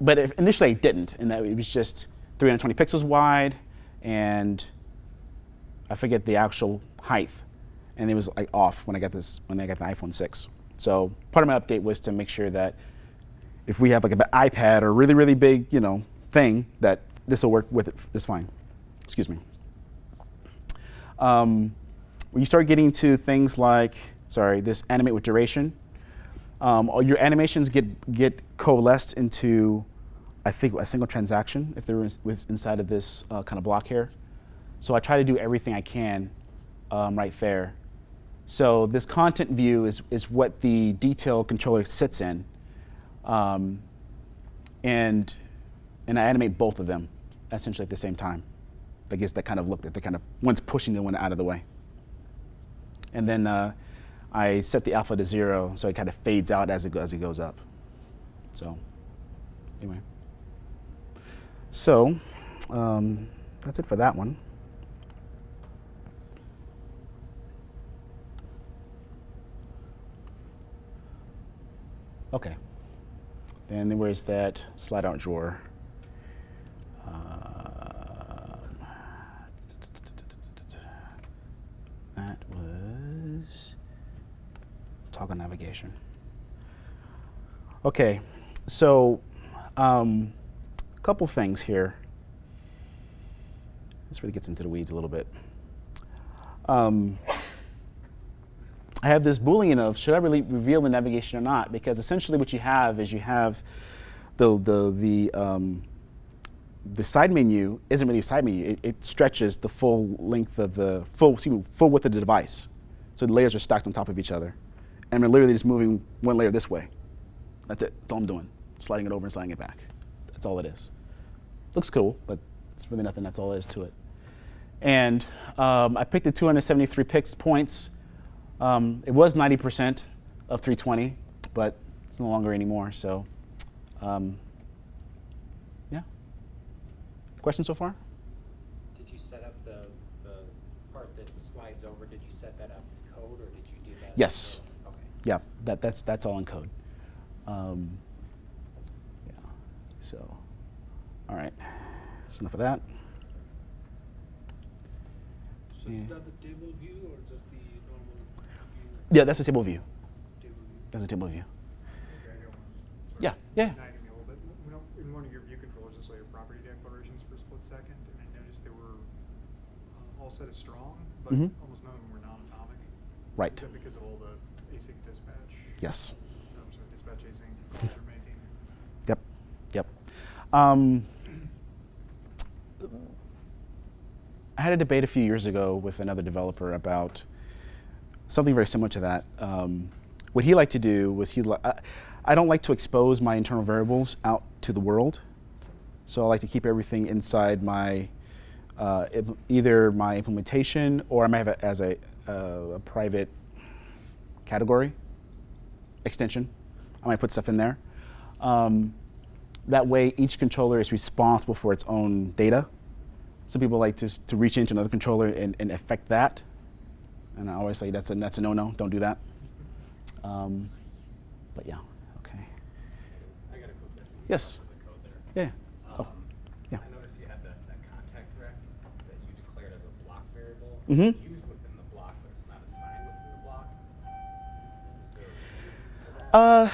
but initially I didn't, and that it was just 320 pixels wide, and I forget the actual height, and it was like off when I got this when I got the iPhone 6. So part of my update was to make sure that if we have like an iPad or really really big you know thing that this will work with it fine. Excuse me. Um, when you start getting to things like sorry this animate with duration, Um, all your animations get get coalesced into, I think, a single transaction if there was, was inside of this uh, kind of block here. So I try to do everything I can um, right there. So this content view is is what the detail controller sits in, um, and and I animate both of them essentially at the same time. I guess that kind of look that they kind of one's pushing the one out of the way. And then uh, I set the alpha to zero, so it kind of fades out as it, as it goes up. So, anyway. So, um, that's it for that one. Okay. Then where's that slide out drawer? Um, that was toggle navigation. Okay, so a um, couple things here. This really gets into the weeds a little bit. Um, I have this boolean of should I really reveal the navigation or not? Because essentially what you have is you have the the the um, the side menu isn't really a side menu. It, it, stretches the full length of the full excuse me, full width of the device. So the layers are stacked on top of each other, and I'm literally just moving one layer this way. That's it. That's all I'm doing. Sliding it over and sliding it back. That's all it is. Looks cool, but it's really nothing. That's all there is to it. And um, I picked the 273 picks points. Um, it was 90% of 320, but it's no longer anymore. So, um, yeah. Questions so far? Did you set up the, the part that slides over, did you set that up in code, or did you do that? Yes. Yeah, that, that's, that's all in code. Um, yeah, so, all right. That's enough of that. So Yeah. is that the table view or just the normal view? Yeah, that's a table view. Table view. That's a table view. Okay, I got one. Sorry. Yeah, yeah. Nagging me a little bit. We don't, in one of your view controllers, I saw your property declarations for a split second, and I noticed they were uh, all set as strong, but Mhm. almost none of them were non-atomic. Right. Because of all the async dispatch? Yes. No, I'm sorry, dispatch async making? Yep, yep. Um, I had a debate a few years ago with another developer about something very similar to that. Um, what he liked to do was he, I don't like to expose my internal variables out to the world, so I like to keep everything inside my uh, either my implementation or I might have it as a, uh, a private category extension. I might put stuff in there. Um, that way, each controller is responsible for its own data. Some people like to, to reach into another controller and, and affect that. And I always say that's a, that's a no-no, don't do that. Um, but yeah, okay. I got a quick. Yes. The code there. Yeah. Oh, Um, yeah. I Uh,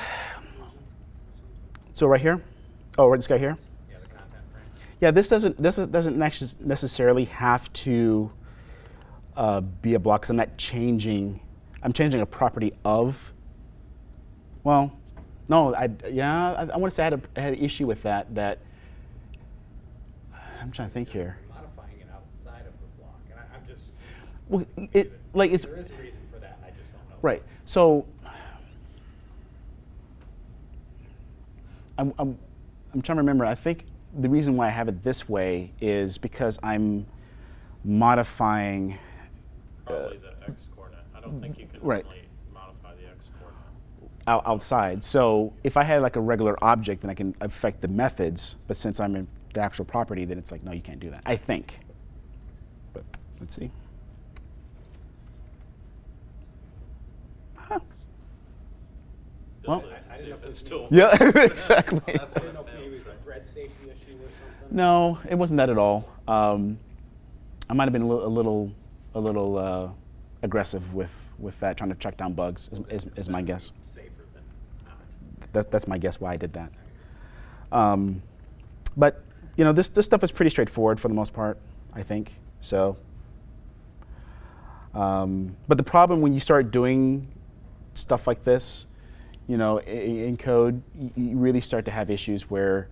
so right here? Oh, right this guy here? Yeah, the content frame. Yeah, this doesn't this is, doesn't necess- necessarily have to uh, be a block. 'cause I'm not changing. I'm changing a property of. Well, no, I yeah. I, I want to say I had, a, I had an issue with that. That I'm trying to think here. Modifying it outside of the block, and I, I'm just. Well, it like it's There is a reason for that, and I just don't know. Right. So I'm, I'm, I'm trying to remember. I think the reason why I have it this way is because I'm modifying. Probably the X coordinate. I don't think you can Right. really modify the X coordinate. out, outside. So if I had like a regular object, then I can affect the methods. But since I'm in the actual property, then it's like, no, you can't do that. I think. But let's see. Huh. Well- Definitely I- I see if if it it's was still. Yeah, exactly. That's I what didn't know it if maybe it fails. was a thread safety issue or something. No, it wasn't that at all. Um, I might have been a little, a little, a little uh, aggressive with, with that, trying to track down bugs. Is, is, is my guess. Safer than not. That, that's my guess why I did that. Um, but you know, this this stuff is pretty straightforward for the most part, I think. So. Um, but the problem when you start doing stuff like this, you know, in code, you really start to have issues where,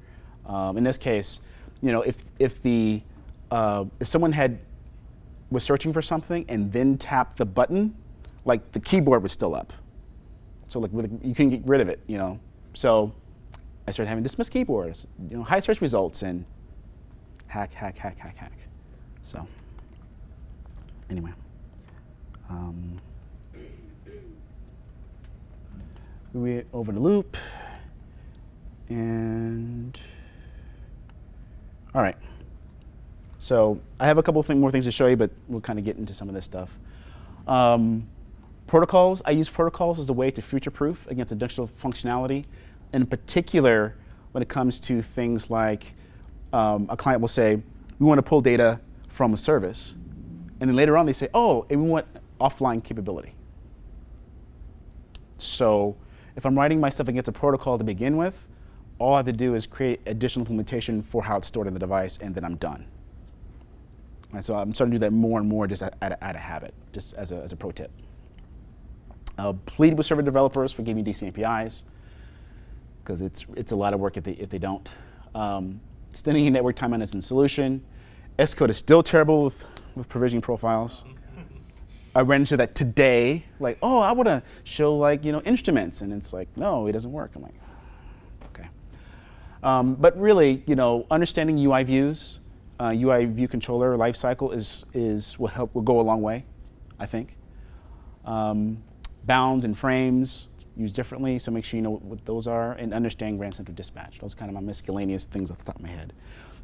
um, in this case, you know, if if the uh, if someone had was searching for something and then tapped the button, like the keyboard was still up. So like you couldn't get rid of it, you know. So I started having dismiss keyboards, you know, high search results and hack, hack, hack, hack, hack. So anyway. Um, we over the loupe and all right. So I have a couple more things to show you, but we'll kind of get into some of this stuff. Um, protocols, I use protocols as a way to future-proof against additional functionality. In particular, when it comes to things like um, a client will say, we want to pull data from a service. And then later on they say, oh, and we want offline capability. So if I'm writing my stuff against a protocol to begin with, all I have to do is create additional implementation for how it's stored in the device, and then I'm done. And so I'm starting to do that more and more just out of, out of habit, just as a, as a pro tip. Uh, plead with server developers for giving DC APIs, because it's, it's a lot of work if they, if they don't. Um, extending network timeout isn't a solution. Xcode is still terrible with, with provisioning profiles. I ran into that today, like, oh, I want to show like, you know, instruments, and it's like, no, it doesn't work. I'm like, okay. Um, but really, you know, understanding UI views, uh, UI view controller lifecycle is, is will help will go a long way, I think. Um, bounds and frames used differently, so make sure you know what, what those are, and understand Grand Central Dispatch. Those kind of my miscellaneous things off the top of my head.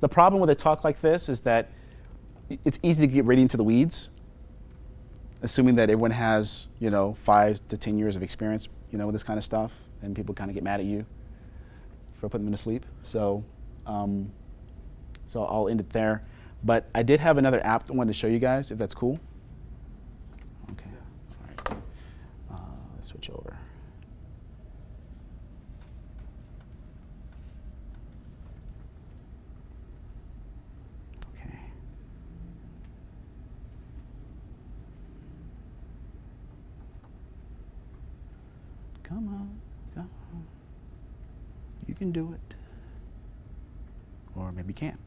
The problem with a talk like this is that it's easy to get right into the weeds, assuming that everyone has, you know, five to 10 years of experience, you know, with this kind of stuff, and people kind of get mad at you for putting them to sleep. So, um, so I'll end it there. But I did have another app I wanted to show you guys, if that's cool. Okay. All right. Uh, let's switch over. Okay. Come on, come on. You can do it. Or maybe you can't.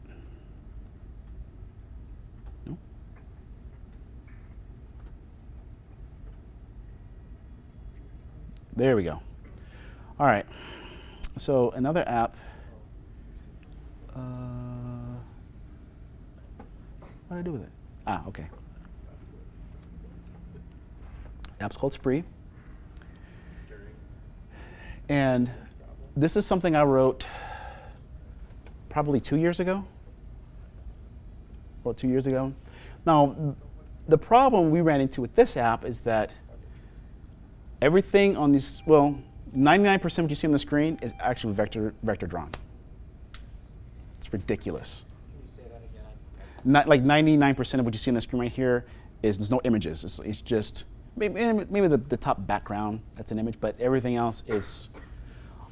No? There we go. All right. So another app. Uh, what do I do with it? Ah, okay. App's called Spree. And this is something I wrote probably two years ago. Well, two years ago. Now, the problem we ran into with this app is that everything on these, well, 99% of what you see on the screen is actually vector, vector drawn. It's ridiculous. Not, like 99% of what you see on the screen right here is there's no images. It's, it's just maybe, maybe the, the top background that's an image, but everything else is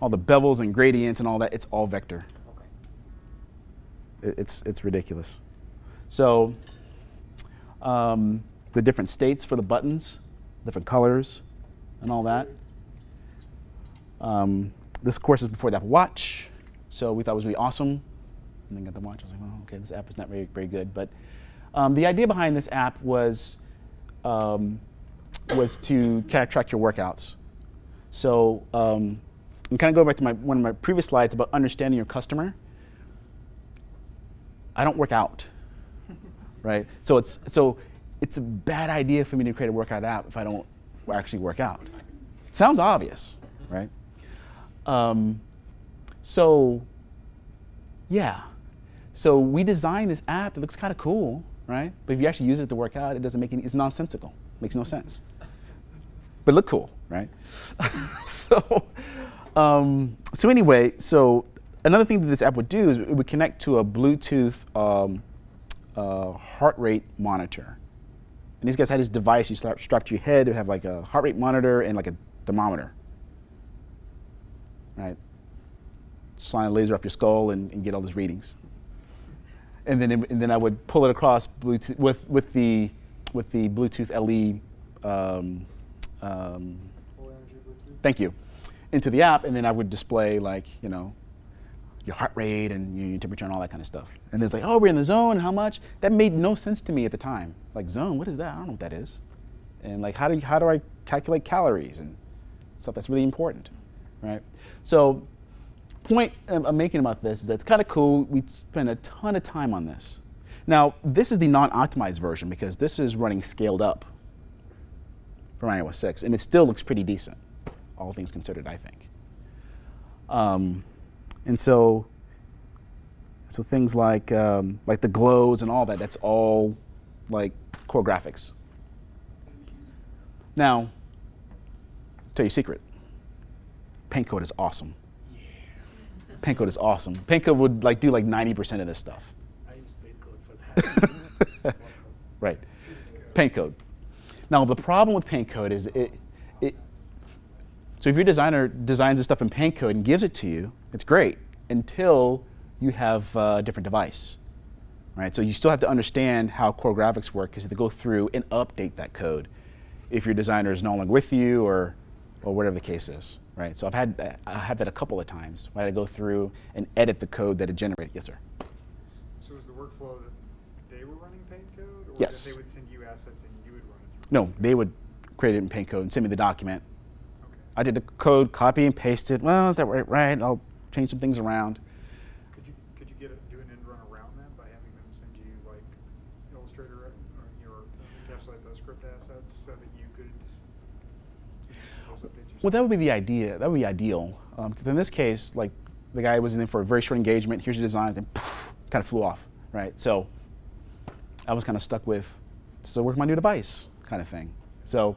all the bevels and gradients and all that. It's all vector. Okay. It- It's, it's ridiculous. So um, the different states for the buttons, different colors, and all that. Um, this, course, is before the Apple Watch, so we thought it was really awesome. And then got the watch. I was like, okay, this app is not very, very good. But um, the idea behind this app was um, was to kind of track your workouts. So um, I'm kind of going back to my, one of my previous slides about understanding your customer. I don't work out, right? So it's so it's a bad idea for me to create a workout app if I don't actually work out. Sounds obvious, right? Um, so yeah, so we designed this app. It looks kind of cool, right? But if you actually use it to work out, it doesn't make any. It's nonsensical. Makes no sense. But look cool, right? so, um, so anyway, so another thing that this app would do is it would connect to a Bluetooth um, uh, heart rate monitor. And these guys had this device you start strap to your head. It would have like a heart rate monitor and like a thermometer, right? Shine a laser off your skull and, and get all those readings. And then, and then I would pull it across Bluetooth with, with the with the Bluetooth LE. Um, um, thank you. into the app, and then I would display like you know your heart rate and your temperature and all that kind of stuff. And it's like, oh, we're in the zone. How much? That made no sense to me at the time. Like zone, what is that? I don't know what that is. And like, how do you, how do I calculate calories and stuff that's really important, right? So, point I'm I'm making about this is that it's kind of cool. We spend a ton of time on this. Now, this is the non-optimized version because this is running scaled up from iOS 6, and it still looks pretty decent, all things considered, I think. Um, and so, so things like um, like the glows and all that, that's all like core graphics. Now, tell you a secret. PaintCode is awesome. PaintCode is awesome. PaintCode would like do like 90% of this stuff. I use PaintCode for that. right. PaintCode. Now the problem with PaintCode is it, it so if your designer designs the stuff in PaintCode and gives it to you, it's great until you have uh, a different device. Right? So you still have to understand how core graphics work because you have to go through and update that code if your designer is no longer with you or or whatever the case is. Right? So I've had I have that a couple of times where I go through and edit the code that it generated. Yes, sir. So is the workflow that they were running paint code, or Yes. that they would send you assets No, they would create it in PaintCode and send me the document. Okay. I did the code, copy and paste it. Well, is that right? Right. I'll change some things around. Could you could you get a, do an end run around that by having them send you like Illustrator or your encapsulated PostScript assets so that you could? Well, that would be the idea. That would be ideal. Um, in this case, like the guy was in there for a very short engagement. Here's your design, then poof, kind of flew off. Right. So I was kind of stuck with, so work my new device kind of thing. So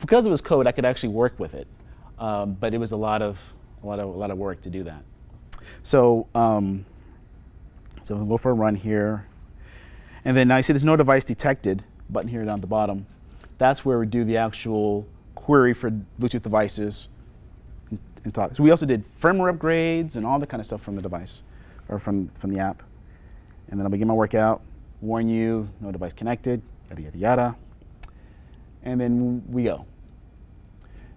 because it was code, I could actually work with it, um, but it was a lot of a lot of a lot of work to do that. So um, so we'll go for a run here, and then now you see there's no device detected button here down at the bottom. That's where we do the actual query for Bluetooth devices and, talk. So we also did firmware upgrades and all that kind of stuff from the device or from from the app. And then I'll begin my workout, warn you, no device connected, yada yada yada. And then we go.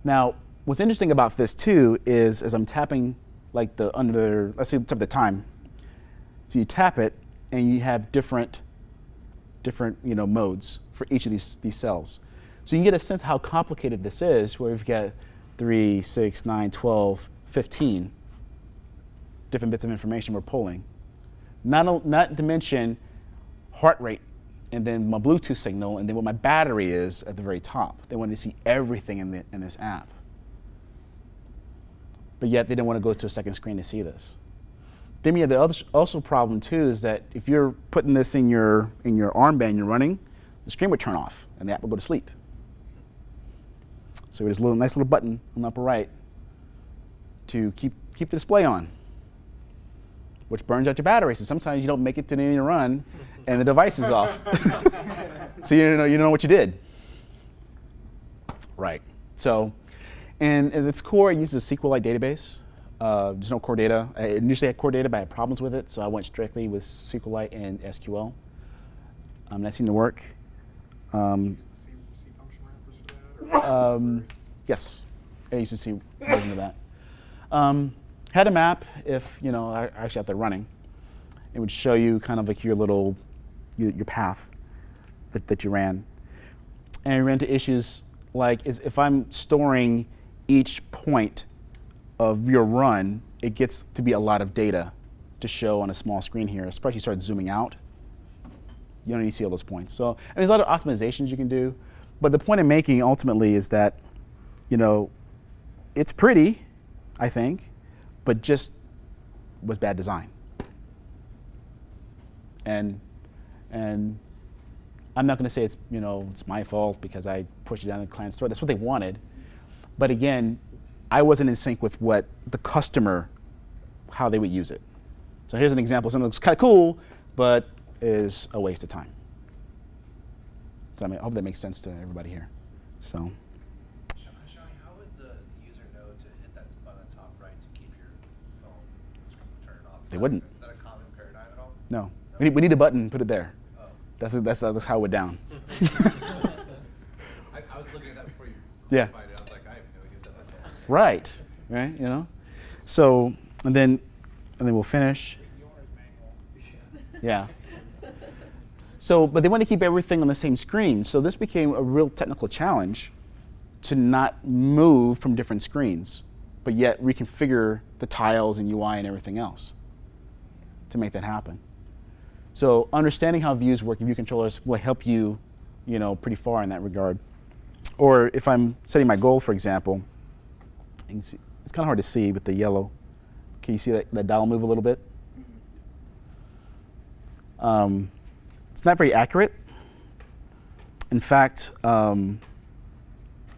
Now, what's interesting about this too is as I'm tapping like the under, let's see, tap the time. So you tap it and you have different, different you know, modes for each of these, these cells. So you can get a sense how complicated this is where we've got 3, 6, 9, 12, 15 different bits of information we're pulling. Not, not to mention heart rate and then my Bluetooth signal and then what my battery is at the very top. They wanted to see everything in, the, in this app. But yet they didn't want to go to a second screen to see this. Then we have the other also problem too is that if you're putting this in your in your armband you're running, the screen would turn off and the app would go to sleep. So there's a little nice little button on the upper right to keep keep the display on, which burns out your battery. So sometimes you don't make it to the end of your run, and the device is off. so you don't know you don't know what you did. Right. So, and at its core, it uses a SQLite database. Uh, there's no core data. I initially had core data, but I had problems with it, so I went strictly with SQLite and SQL. Um, that seemed to work. Um, Use the C, C function wrappers for that? Or um, yes, I used to see version of that. Um, had a map if you know I actually out there running. It would show you kind of like your little your, path that, that you ran. And I ran into issues like is if I'm storing each point of your run, it gets to be a lot of data to show on a small screen here, especially you start zooming out you don't need to see all those points. So and there's a lot of optimizations you can do, but the point I'm making ultimately is that, you know, it's pretty, I think, but just was bad design. And and I'm not going to say it's you know it's my fault because I pushed it down the client store. That's what they wanted, but again, I wasn't in sync with what the customer, how they would use it. So here's an example. Something that looks kind of cool, but is a waste of time. So I, mean, I hope that makes sense to everybody here. So Shani, how would the user know to hit that button on the top right to keep your phone screen turned off? They wouldn't. Is that a common paradigm at all? no, we need, we need a button. Put it there. That's that's that's how we're down. I, I was looking at that before you Yeah. it. I was like, I have no idea what that right, right? You know, so and then and then we'll finish. Yeah. So, but they want to keep everything on the same screen. So this became a real technical challenge to not move from different screens, but yet reconfigure the tiles and UI and everything else to make that happen. So understanding how views work and view controllers will help you, you know, pretty far in that regard. Or if I'm setting my goal, for example, see, it's kind of hard to see with the yellow. Can you see that, that dial move a little bit? Um, it's not very accurate. In fact, um,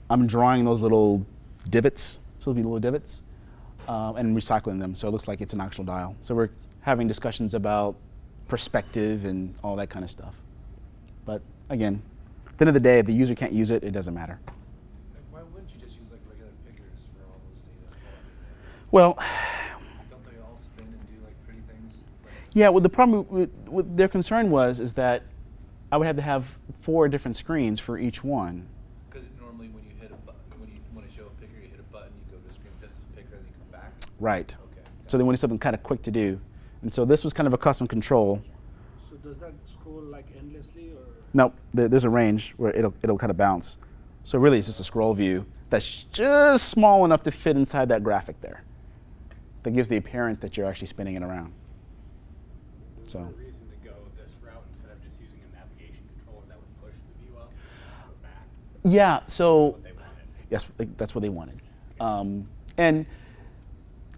I'm drawing those little divots, to be little divots, uh, and recycling them so it looks like it's an actual dial. So we're having discussions about perspective and all that kind of stuff. But again, at the end of the day, if the user can't use it, it doesn't matter. Why wouldn't you just use like regular pickers for all those data? Well, Don't they all spin and do like pretty things? Like, yeah, well, the problem with, with their concern was is that I would have to have four different screens for each one. Because normally when you hit a button, when you want to show a picker, you hit a button, you go to a screen, that's the picker, then you come back. Right. Okay. So they wanted something kind of quick to do. And so this was kind of a custom control. So does that scroll like endlessly or? Nope, there, there's a range where it'll, it'll kind of bounce. So really it's just a scroll view that's just small enough to fit inside that graphic there. That gives the appearance that you're actually spinning it around. Is So. there reason to go this route instead of just using a navigation controller that would push the view up or back? Yeah, so What they wanted. yes, that's what they wanted. Um, and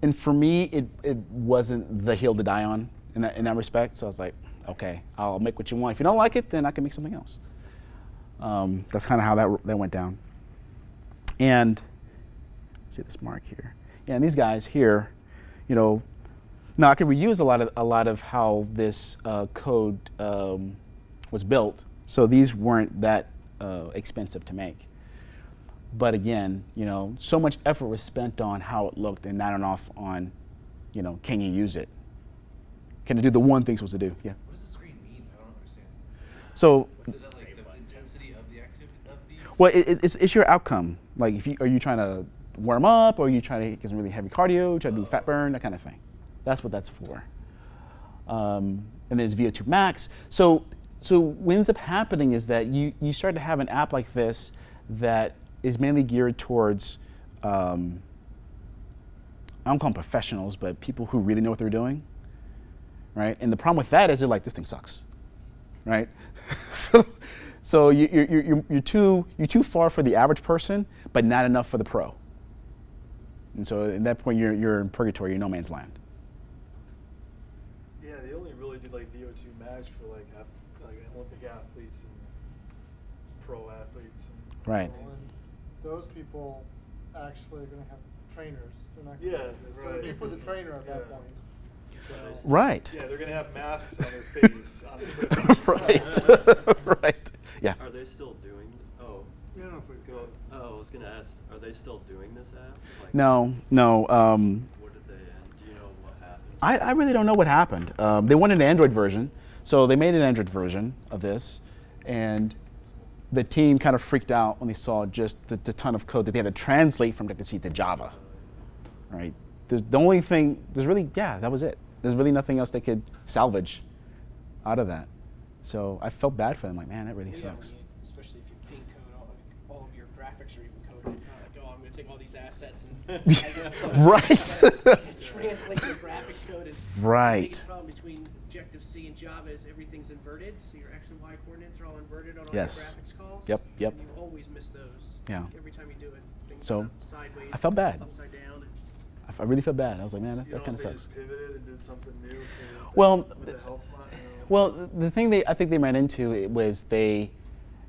and for me, it, it wasn't the hill to die on in that, in that respect. So I was like, okay, I'll make what you want. If you don't like it, then I can make something else. Um, that's kind of how that, that went down. And see this mark here. Yeah, and these guys here, you know, now I could reuse a lot of a lot of how this uh, code um, was built. So these weren't that uh, expensive to make. But again, you know, so much effort was spent on how it looked and not enough on, you know, can you use it? Can it do the one thing it's supposed to do? Yeah. What does the screen mean? I don't understand. So, Is that like the intensity of the activity of the? well, it, it- it's, it's your outcome. Like, if you are you trying to warm up, or are you trying to get some really heavy cardio, try to do fat burn, that kind of thing. That's what that's for. Um, and there's VO2 max. So, so what ends up happening is that you you start to have an app like this that is mainly geared towards. Um, I don't call them professionals, but people who really know what they're doing, right? And the problem with that is they're like, this thing sucks, right? so, so you, you're, you're, you're, too, you're too far for the average person, but not enough for the pro. And so at that point, you're, you're in purgatory, you're no man's land. Yeah, they only really do like VO2 max for like like Olympic athletes and pro athletes. And Right. Well, and those people actually are gonna have trainers. They're not. Yeah, gonna- So it'd be right. for the trainer at that point. So- Right. Yeah, they're gonna have masks on their face. on right. right. Yeah. Are they still doing? Oh, No, no, please go go. ahead. Oh, I was gonna ask. Are they still doing this app? Like, No, no. Um, What did they end? Do you know what happened? I, I really don't know what happened. Um, they wanted an Android version, so they made an Android version of this, and the team kind of freaked out when they saw just the, the ton of code that they had to translate from Objective C to Java. Right? There's the only thing. There's really yeah, that was it. There's really nothing else they could salvage out of that. So I felt bad for them. Like, man, that really yeah, sucks. Especially if you ping code, all, like, all of your graphics are even coded. It's not like, oh, I'm going to take all these assets and Right. translate your graphics code. And The Right. biggest problem between Objective C and Java is everything's inverted, so your x and y coordinates are all inverted on all Yes. your graphics. Yep, yep. And you always miss those. Yeah. Every time you do it, things So, sideways. I felt bad. Upside down. And I f- I really felt bad. I was like, man, that, that kind of sucks. just pivoted and did something new. For Well, with the health mo- you know. Well, the thing they I think they ran into it was they,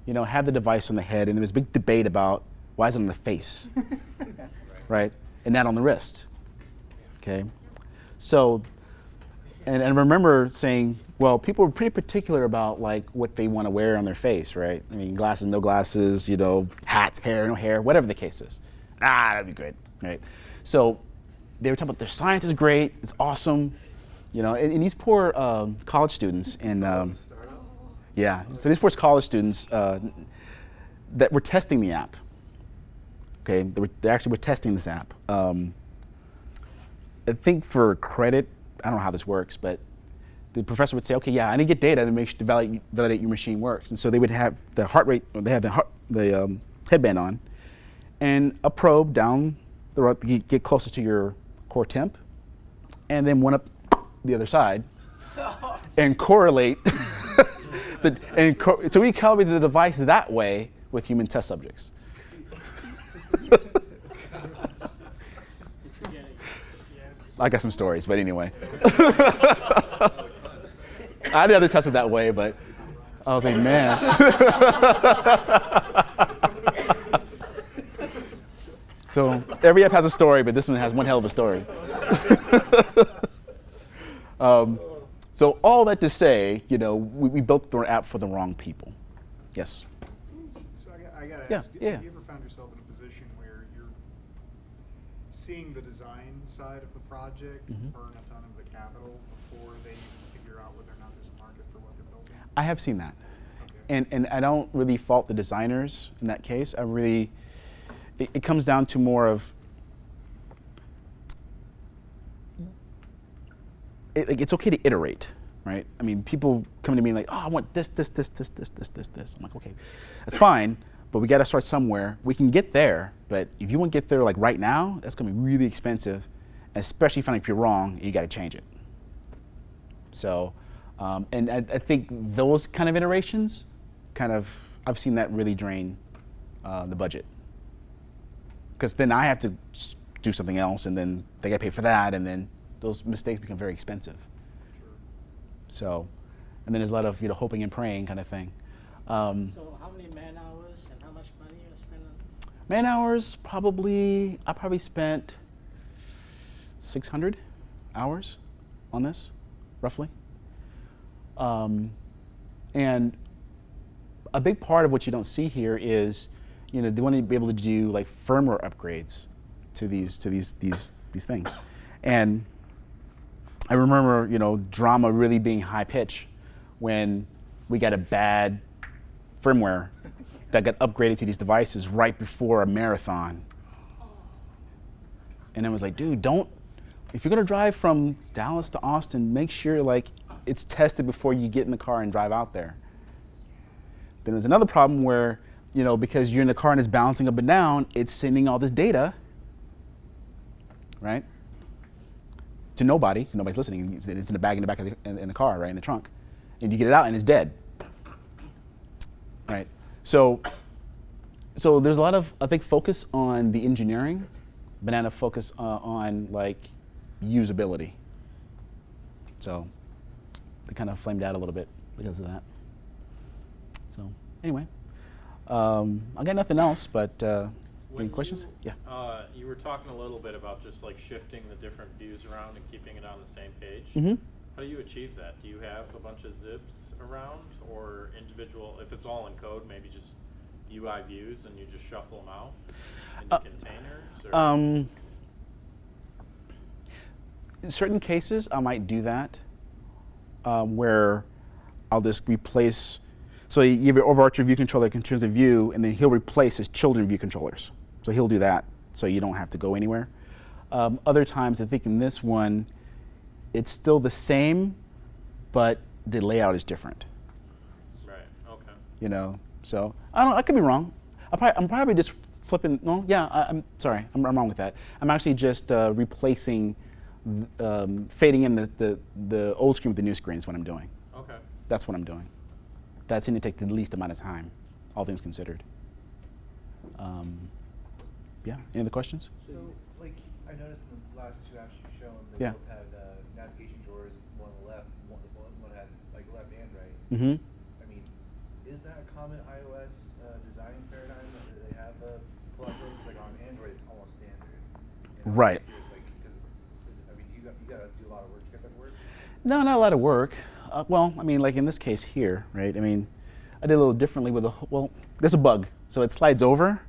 you know, had the device on the head, and there was a big debate about why is it on the face, right, and not on the wrist. Okay, so, and, and I remember saying, well, people were pretty particular about like what they want to wear on their face, right? I mean, glasses, no glasses, you know, hats, hair, no hair, whatever the case is. Ah, that'd be great, right? So, they were talking about their science is great, it's awesome, you know, and, and these poor um, college students and um, yeah, so these poor college students uh, that were testing the app. Okay, they, were, they actually were testing this app. Um, I think for credit, I don't know how this works, but the professor would say, okay, yeah, I need to get data to make sure to validate, validate your machine works. And so they would have the heart rate, they have the, heart, the um, headband on, and a probe down the road to get- get closer to your core temp, and then one up the other side, and correlate. the, and co- so we calibrated the device that way with human test subjects. I got some stories, but anyway. I never tested that way, but I was like, man. so every app has a story, but this one has one hell of a story. um, so all that to say, you know, we, we built the app for the wrong people. Yes. So I got, I gotta Yeah, ask, yeah. have you ever found yourself in a position where you're seeing the design side of the project Mhm. burn a ton of the capital before they even figure out whether or not there's a market for what they're building? I have seen that. Okay. And, and I don't really fault the designers in that case. I really, it, it comes down to more of, it, like, it's okay to iterate, right? I mean, people come to me like, oh, I want this, this, this, this, this, this, this, this. I'm like, okay, that's fine, but we got to start somewhere. We can get there, but if you want to get there like right now, that's going to be really expensive, especially if you're wrong, you got to change it. So, um, and I, I think those kind of iterations, kind of, I've seen that really drain uh, the budget. Because then I have to do something else, and then they got to pay for that, and then those mistakes become very expensive. So, and then there's a lot of you know hoping and praying kind of thing. Um, So how many man hours and how much money you spend on this? man hours, probably I probably spent 600 hours on this, roughly. Um, and a big part of what you don't see here is, you know, they want to be able to do like firmware upgrades to these to these these these things, and I remember, you know, drama really being high pitch when we got a bad firmware that got upgraded to these devices right before a marathon. And I was like, dude, don't, if you're gonna drive from Dallas to Austin, make sure like it's tested before you get in the car and drive out there. Then there's another problem where, you know, because you're in the car and it's bouncing up and down, it's sending all this data, right? To nobody, nobody's listening. It's in the bag in the back of the, in, in the car, right, in the trunk. And you get it out and it's dead, right? So, so there's a lot of, I think, focus on the engineering, but not a focus uh, on like usability. So, they kind of flamed out a little bit because of that. So, anyway, um, I got nothing else, but uh, any questions? you- Yeah. Uh, you were talking a little bit about just like shifting the different views around and keeping it on the same page. Mhm. How do you achieve that? Do you have a bunch of XIBs around or individual, if it's all in code, maybe just UI views and you just shuffle them out into Uh, containers? Or? Um, in certain cases, I might do that, um, where I'll just replace. So you have your overarching view controller that controls the view, and then he'll replace his children view controllers. So he'll do that, so you don't have to go anywhere. Um, other times, I think in this one, it's still the same, but the layout is different. right, okay. You know, so I don't. I could be wrong. I probably, I'm probably just flipping. No, yeah. I, I'm sorry. I'm, I'm wrong with that. I'm actually just uh, replacing, um, fading in the, the the old screen with the new screen is what I'm doing. Okay. That's what I'm doing. That seemed to take the least amount of time, all things considered. Um, yeah. Any other questions? So, like, I noticed in the last two apps you've shown, they Yeah. both had uh, navigation drawers, one on the left, one, one, one had like left and right. Mm-hmm. I mean, is that a common iOS uh, design paradigm that they have a pull-up drawers? Like on Android, it's almost standard. You know, Right. like, 'cause is- I mean, you got you got to do a lot of work to get that to work. No, not a lot of work. Uh, well, I mean, like in this case here, right? I mean, I did a little differently with a, well, there's a bug. So it slides over,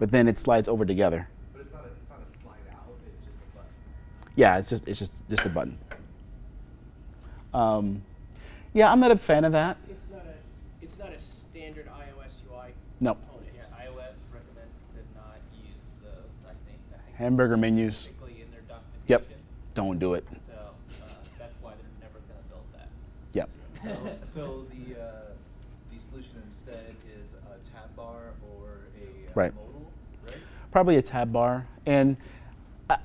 but then it slides over together. But it's not a it's not a slide out. It's just a button. Yeah, it's just, it's just, just a button. Um, yeah, I'm not a fan of that. It's not a it's not a standard iOS UI No. component. Yeah, iOS recommends to not use those, I think. I think Hamburger menus. In their. Yep. don't do it. So, so the, uh, the solution instead is a tab bar or a uh, Right. modal, right? Probably a tab bar. And I,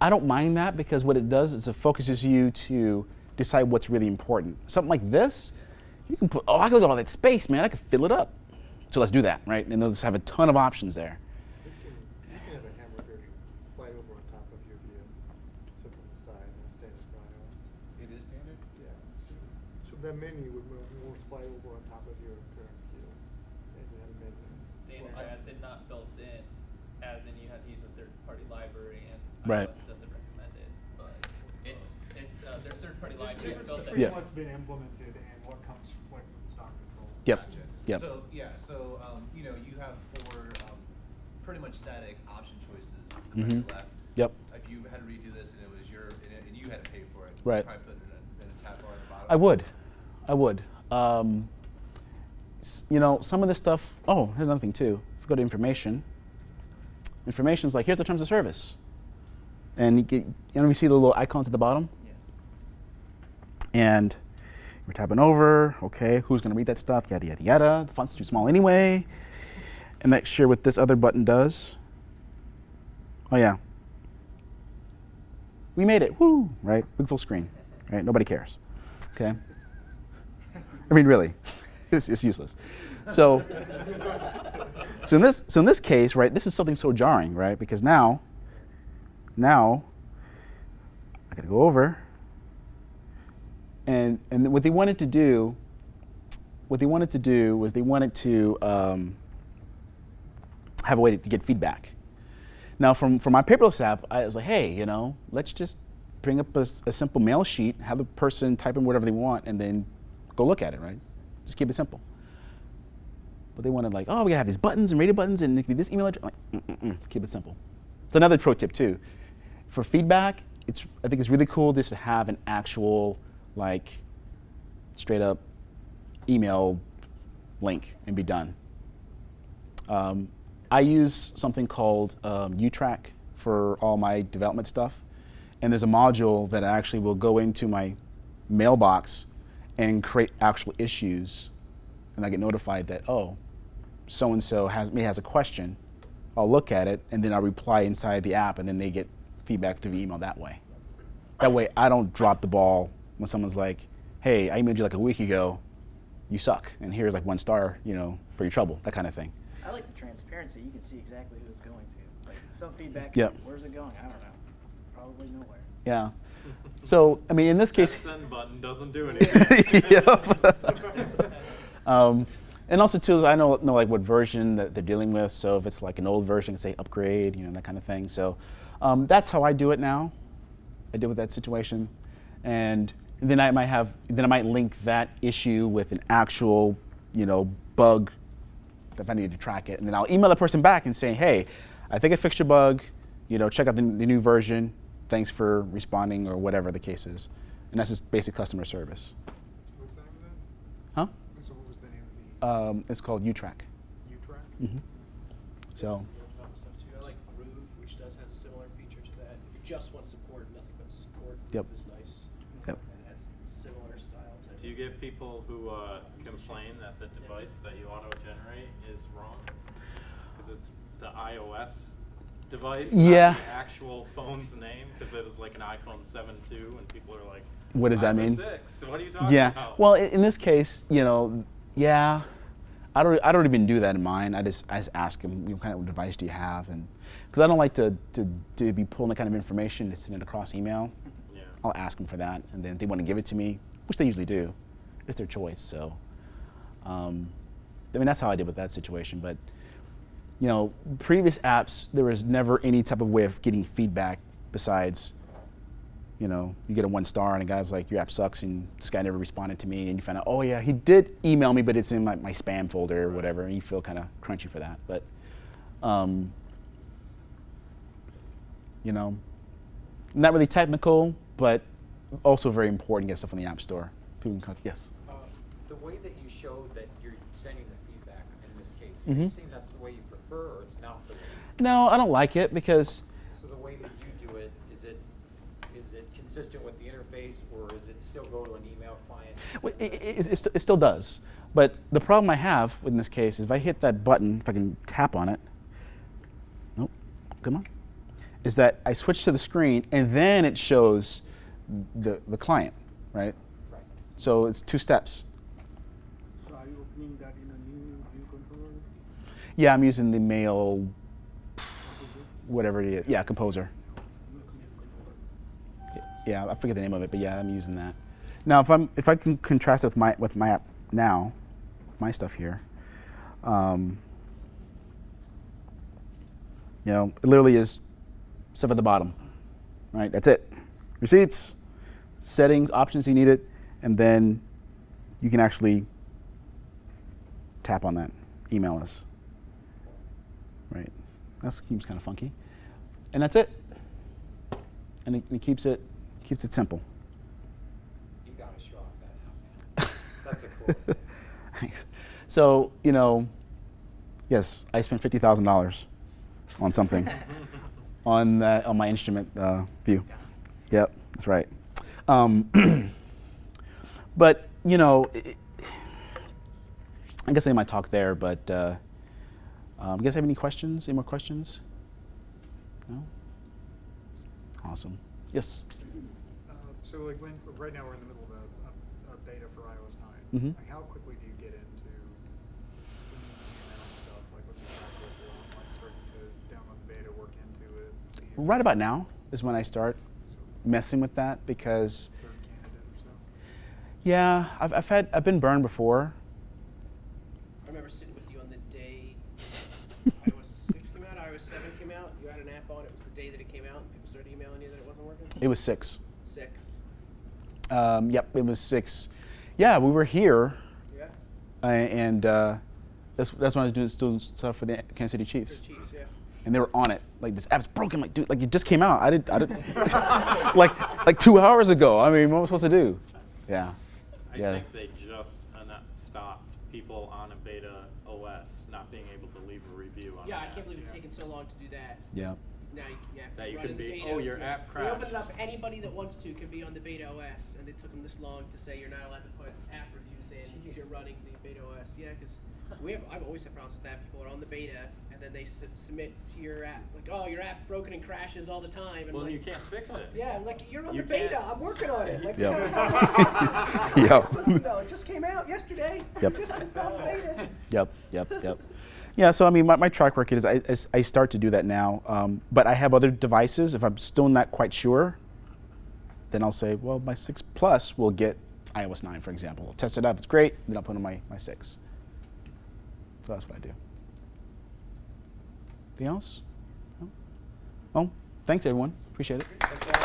I don't mind that because what it does is it focuses you to decide what's really important. Something like this, you can put, oh, I can look at all that space, man. I can fill it up. So let's do that, right? And they'll just have a ton of options there. You can, you can have a hamburger slide over on top of your view, sit on the side, and stand in front of us. It is standard? Yeah. So that menu would move more slide over on top of your current view. And you have a menu. Standard Well, I- as in not built in, as in you have to use a third-party library and Right. iOS doesn't recommend it. But it's it's uh, there's third-party There's libraries difference built in. between Yeah. what's been implemented and what comes like with stock control. Yep. Gotcha. Yep. So, yeah, so, um, you know, you have four, um, pretty much static option choices right Mhm. to left. Yep. If you had to redo this and it was your, and, it- and you had to pay for it. Right. You'd probably put it in a, in a tab bar at the bottom. I would. I would. Um, you know, some of this stuff, oh, here's another thing too. If you go to information, information is like, here's the terms of service. And you, get, you know, you see the little icons at the bottom? Yeah. And we're tapping over, okay, who's going to read that stuff, yada, yada, yada. The font's too small anyway. And make sure what this other button does. Oh, yeah. We made it, woo, right? Big full screen, right? Nobody cares, okay? I mean, really, it's, it's useless. So, so in this, so in this case, right, this is something so jarring, right? Because now, now, I gotta go over, and and what they wanted to do, what they wanted to do was they wanted to um, have a way to, get feedback. Now, from, from my paperless app, I was like, hey, you know, let's just bring up a simple mail sheet, have the person type in whatever they want, and then go look at it, right? Just keep it simple. But they wanted like, oh, we gotta have these buttons and radio buttons, and it could be this email address. I'm like, mm-mm-mm, keep it simple. It's another pro tip too. For feedback, it's I think it's really cool just to have an actual like straight up email link and be done. Um, I use something called um, YouTrack for all my development stuff. And there's a module that actually will go into my mailbox and create actual issues. And I get notified that, oh, so and so has me has a question. I'll look at it and then I'll reply inside the app and then they get feedback through the email that way. That way I don't drop the ball when someone's like, hey, I emailed you like a week ago, you suck, and here's like one star, you know, for your trouble, that kind of thing. I like the transparency. You can see exactly who it's going to. Like some feedback. Yep. Where's it going? I don't know. Probably nowhere. Yeah. So, I mean, in this case, That send button doesn't do anything. Yep. um, and also too is I know know like what version that they're dealing with. So if it's like an old version, say upgrade, you know that kind of thing. So um, that's how I do it now. I deal with that situation, and then I might have then I might link that issue with an actual you know bug if I need to track it, and then I'll email the person back and say, hey, I think I fixed your bug. You know, check out the, the new version. Thanks for responding or whatever the case is, and that's just basic customer service. What's the name of that? Huh? So what was the name of Um, it's called YouTrack. the YouTrack? hmm So, stuff too. I like Groove, which does has a similar feature to that. If you just want support, nothing but support. Yep. Groove is nice. Yep. And has similar style to. Do you get people who uh, complain that the device that you auto-generate is wrong? Because it's the iOS device, Yeah. actual phone's name, because it was like an iPhone 7 II, and people are like, What does that mean?" Six. What are you talking yeah. about? Well, in, in this case, you know, yeah, I don't, I don't even do that in mine. I just, I just ask them, you know, what kind of device do you have, and because I don't like to, to, to be pulling that kind of information and sending it across email. Yeah. I'll ask them for that, and then if they want to give it to me, which they usually do. It's their choice. So, um, I mean, that's how I did with that situation. But, you know, previous apps, there was never any type of way of getting feedback besides, you know, you get a one star and a guy's like, your app sucks, and this guy never responded to me, and you find out, oh yeah, he did email me, but it's in my, my spam folder or whatever, and you feel kind of crunchy for that. But, um, you know, not really technical, but also very important to get stuff on the App Store. People can, yes. Um, The way that you showed that you're sending the feedback in this case, are you Mhm. saying that's the way you prefer, or it's not the way? No, I don't like it because So the way that you do it, is it is it consistent with the interface, or is it still go to an email client? Well, send It, it, it, it still does. But the problem I have in this case is if I hit that button, if I can tap on it, nope, come on, is that I switch to the screen and then it shows the, the client, right? Right. So it's two steps. So are you opening that in a new view controller? Yeah, I'm using the mail, whatever it is. Yeah, Composer. Yeah, I forget the name of it, but yeah, I'm using that. Now, if I'm if I can contrast it with my with my app now, with my stuff here, um, you know, it literally is stuff at the bottom, right? That's it. Receipts, settings, options you need it, and then you can actually tap on that, email us. Right. That seems kind of funky. And that's it. And it, it keeps it keeps it simple. You gotta show off that now. That's a cool. thing. Thanks. So, you know, yes, I spent fifty thousand dollars on something on that on my instrument uh, view. Yep, that's right. Um, but you know, i I guess I might talk there. But uh, um, you guys have any questions? Any more questions? No. Awesome. Yes. Uh, so like when, right now we're in the middle of a, a, a beta for iOS 9. Mhm. Like how quickly do you get into stuff? Like what's the track record on like starting to download the beta, work into it, see Right about now is when I start messing with that because third candidate or so? yeah, I've, I've had I've been burned before. I remember sitting with you on the day iOS 6 came out, iOS 7 came out. You had an app on. It was the day that it came out. and People started emailing you that it wasn't working. It was six. Six. Um, yep, it was six. Yeah, we were here, Yeah. uh, and uh, that's that's when I was doing doing stuff for the Kansas City Chiefs, the Chiefs, yeah. and they were on it. Like this app's broken. Like dude, like it just came out. I did I did like like two hours ago. I mean, what was I supposed to do? Yeah, I yeah. think they just uh, not stopped people on a beta OS not being able to leave a review on Yeah, I can't app. believe it's taken so long to do that. Yeah. Now you, yeah, That you can in be, beta, "Oh, your yeah. app They open crashed." it up. Anybody that wants to can be on the beta OS, and they took them this long to say you're not allowed to put app reviews in if you're running the beta OS. Yeah, because we have. I've always had problems with that. People are on the beta, and then they su- submit to your app like, "Oh, your app's broken and crashes all the time." And Well, like, you can't fix it. Yeah, I'm like you're on You the beta. can't- I'm working on it. Like, Yep. you know, Yep. No, it just came out yesterday. Yep. Just installed beta. Yep, yep, yep. Yeah, so I mean, my, my track record is I, I start to do that now, um, but I have other devices. If I'm still not quite sure, then I'll say, well, my 6 Plus will get iOS 9, for example. I'll test it out, if it's great, then I'll put on my, my 6. So that's what I do. Anything else? No? Well, thanks everyone. Appreciate it.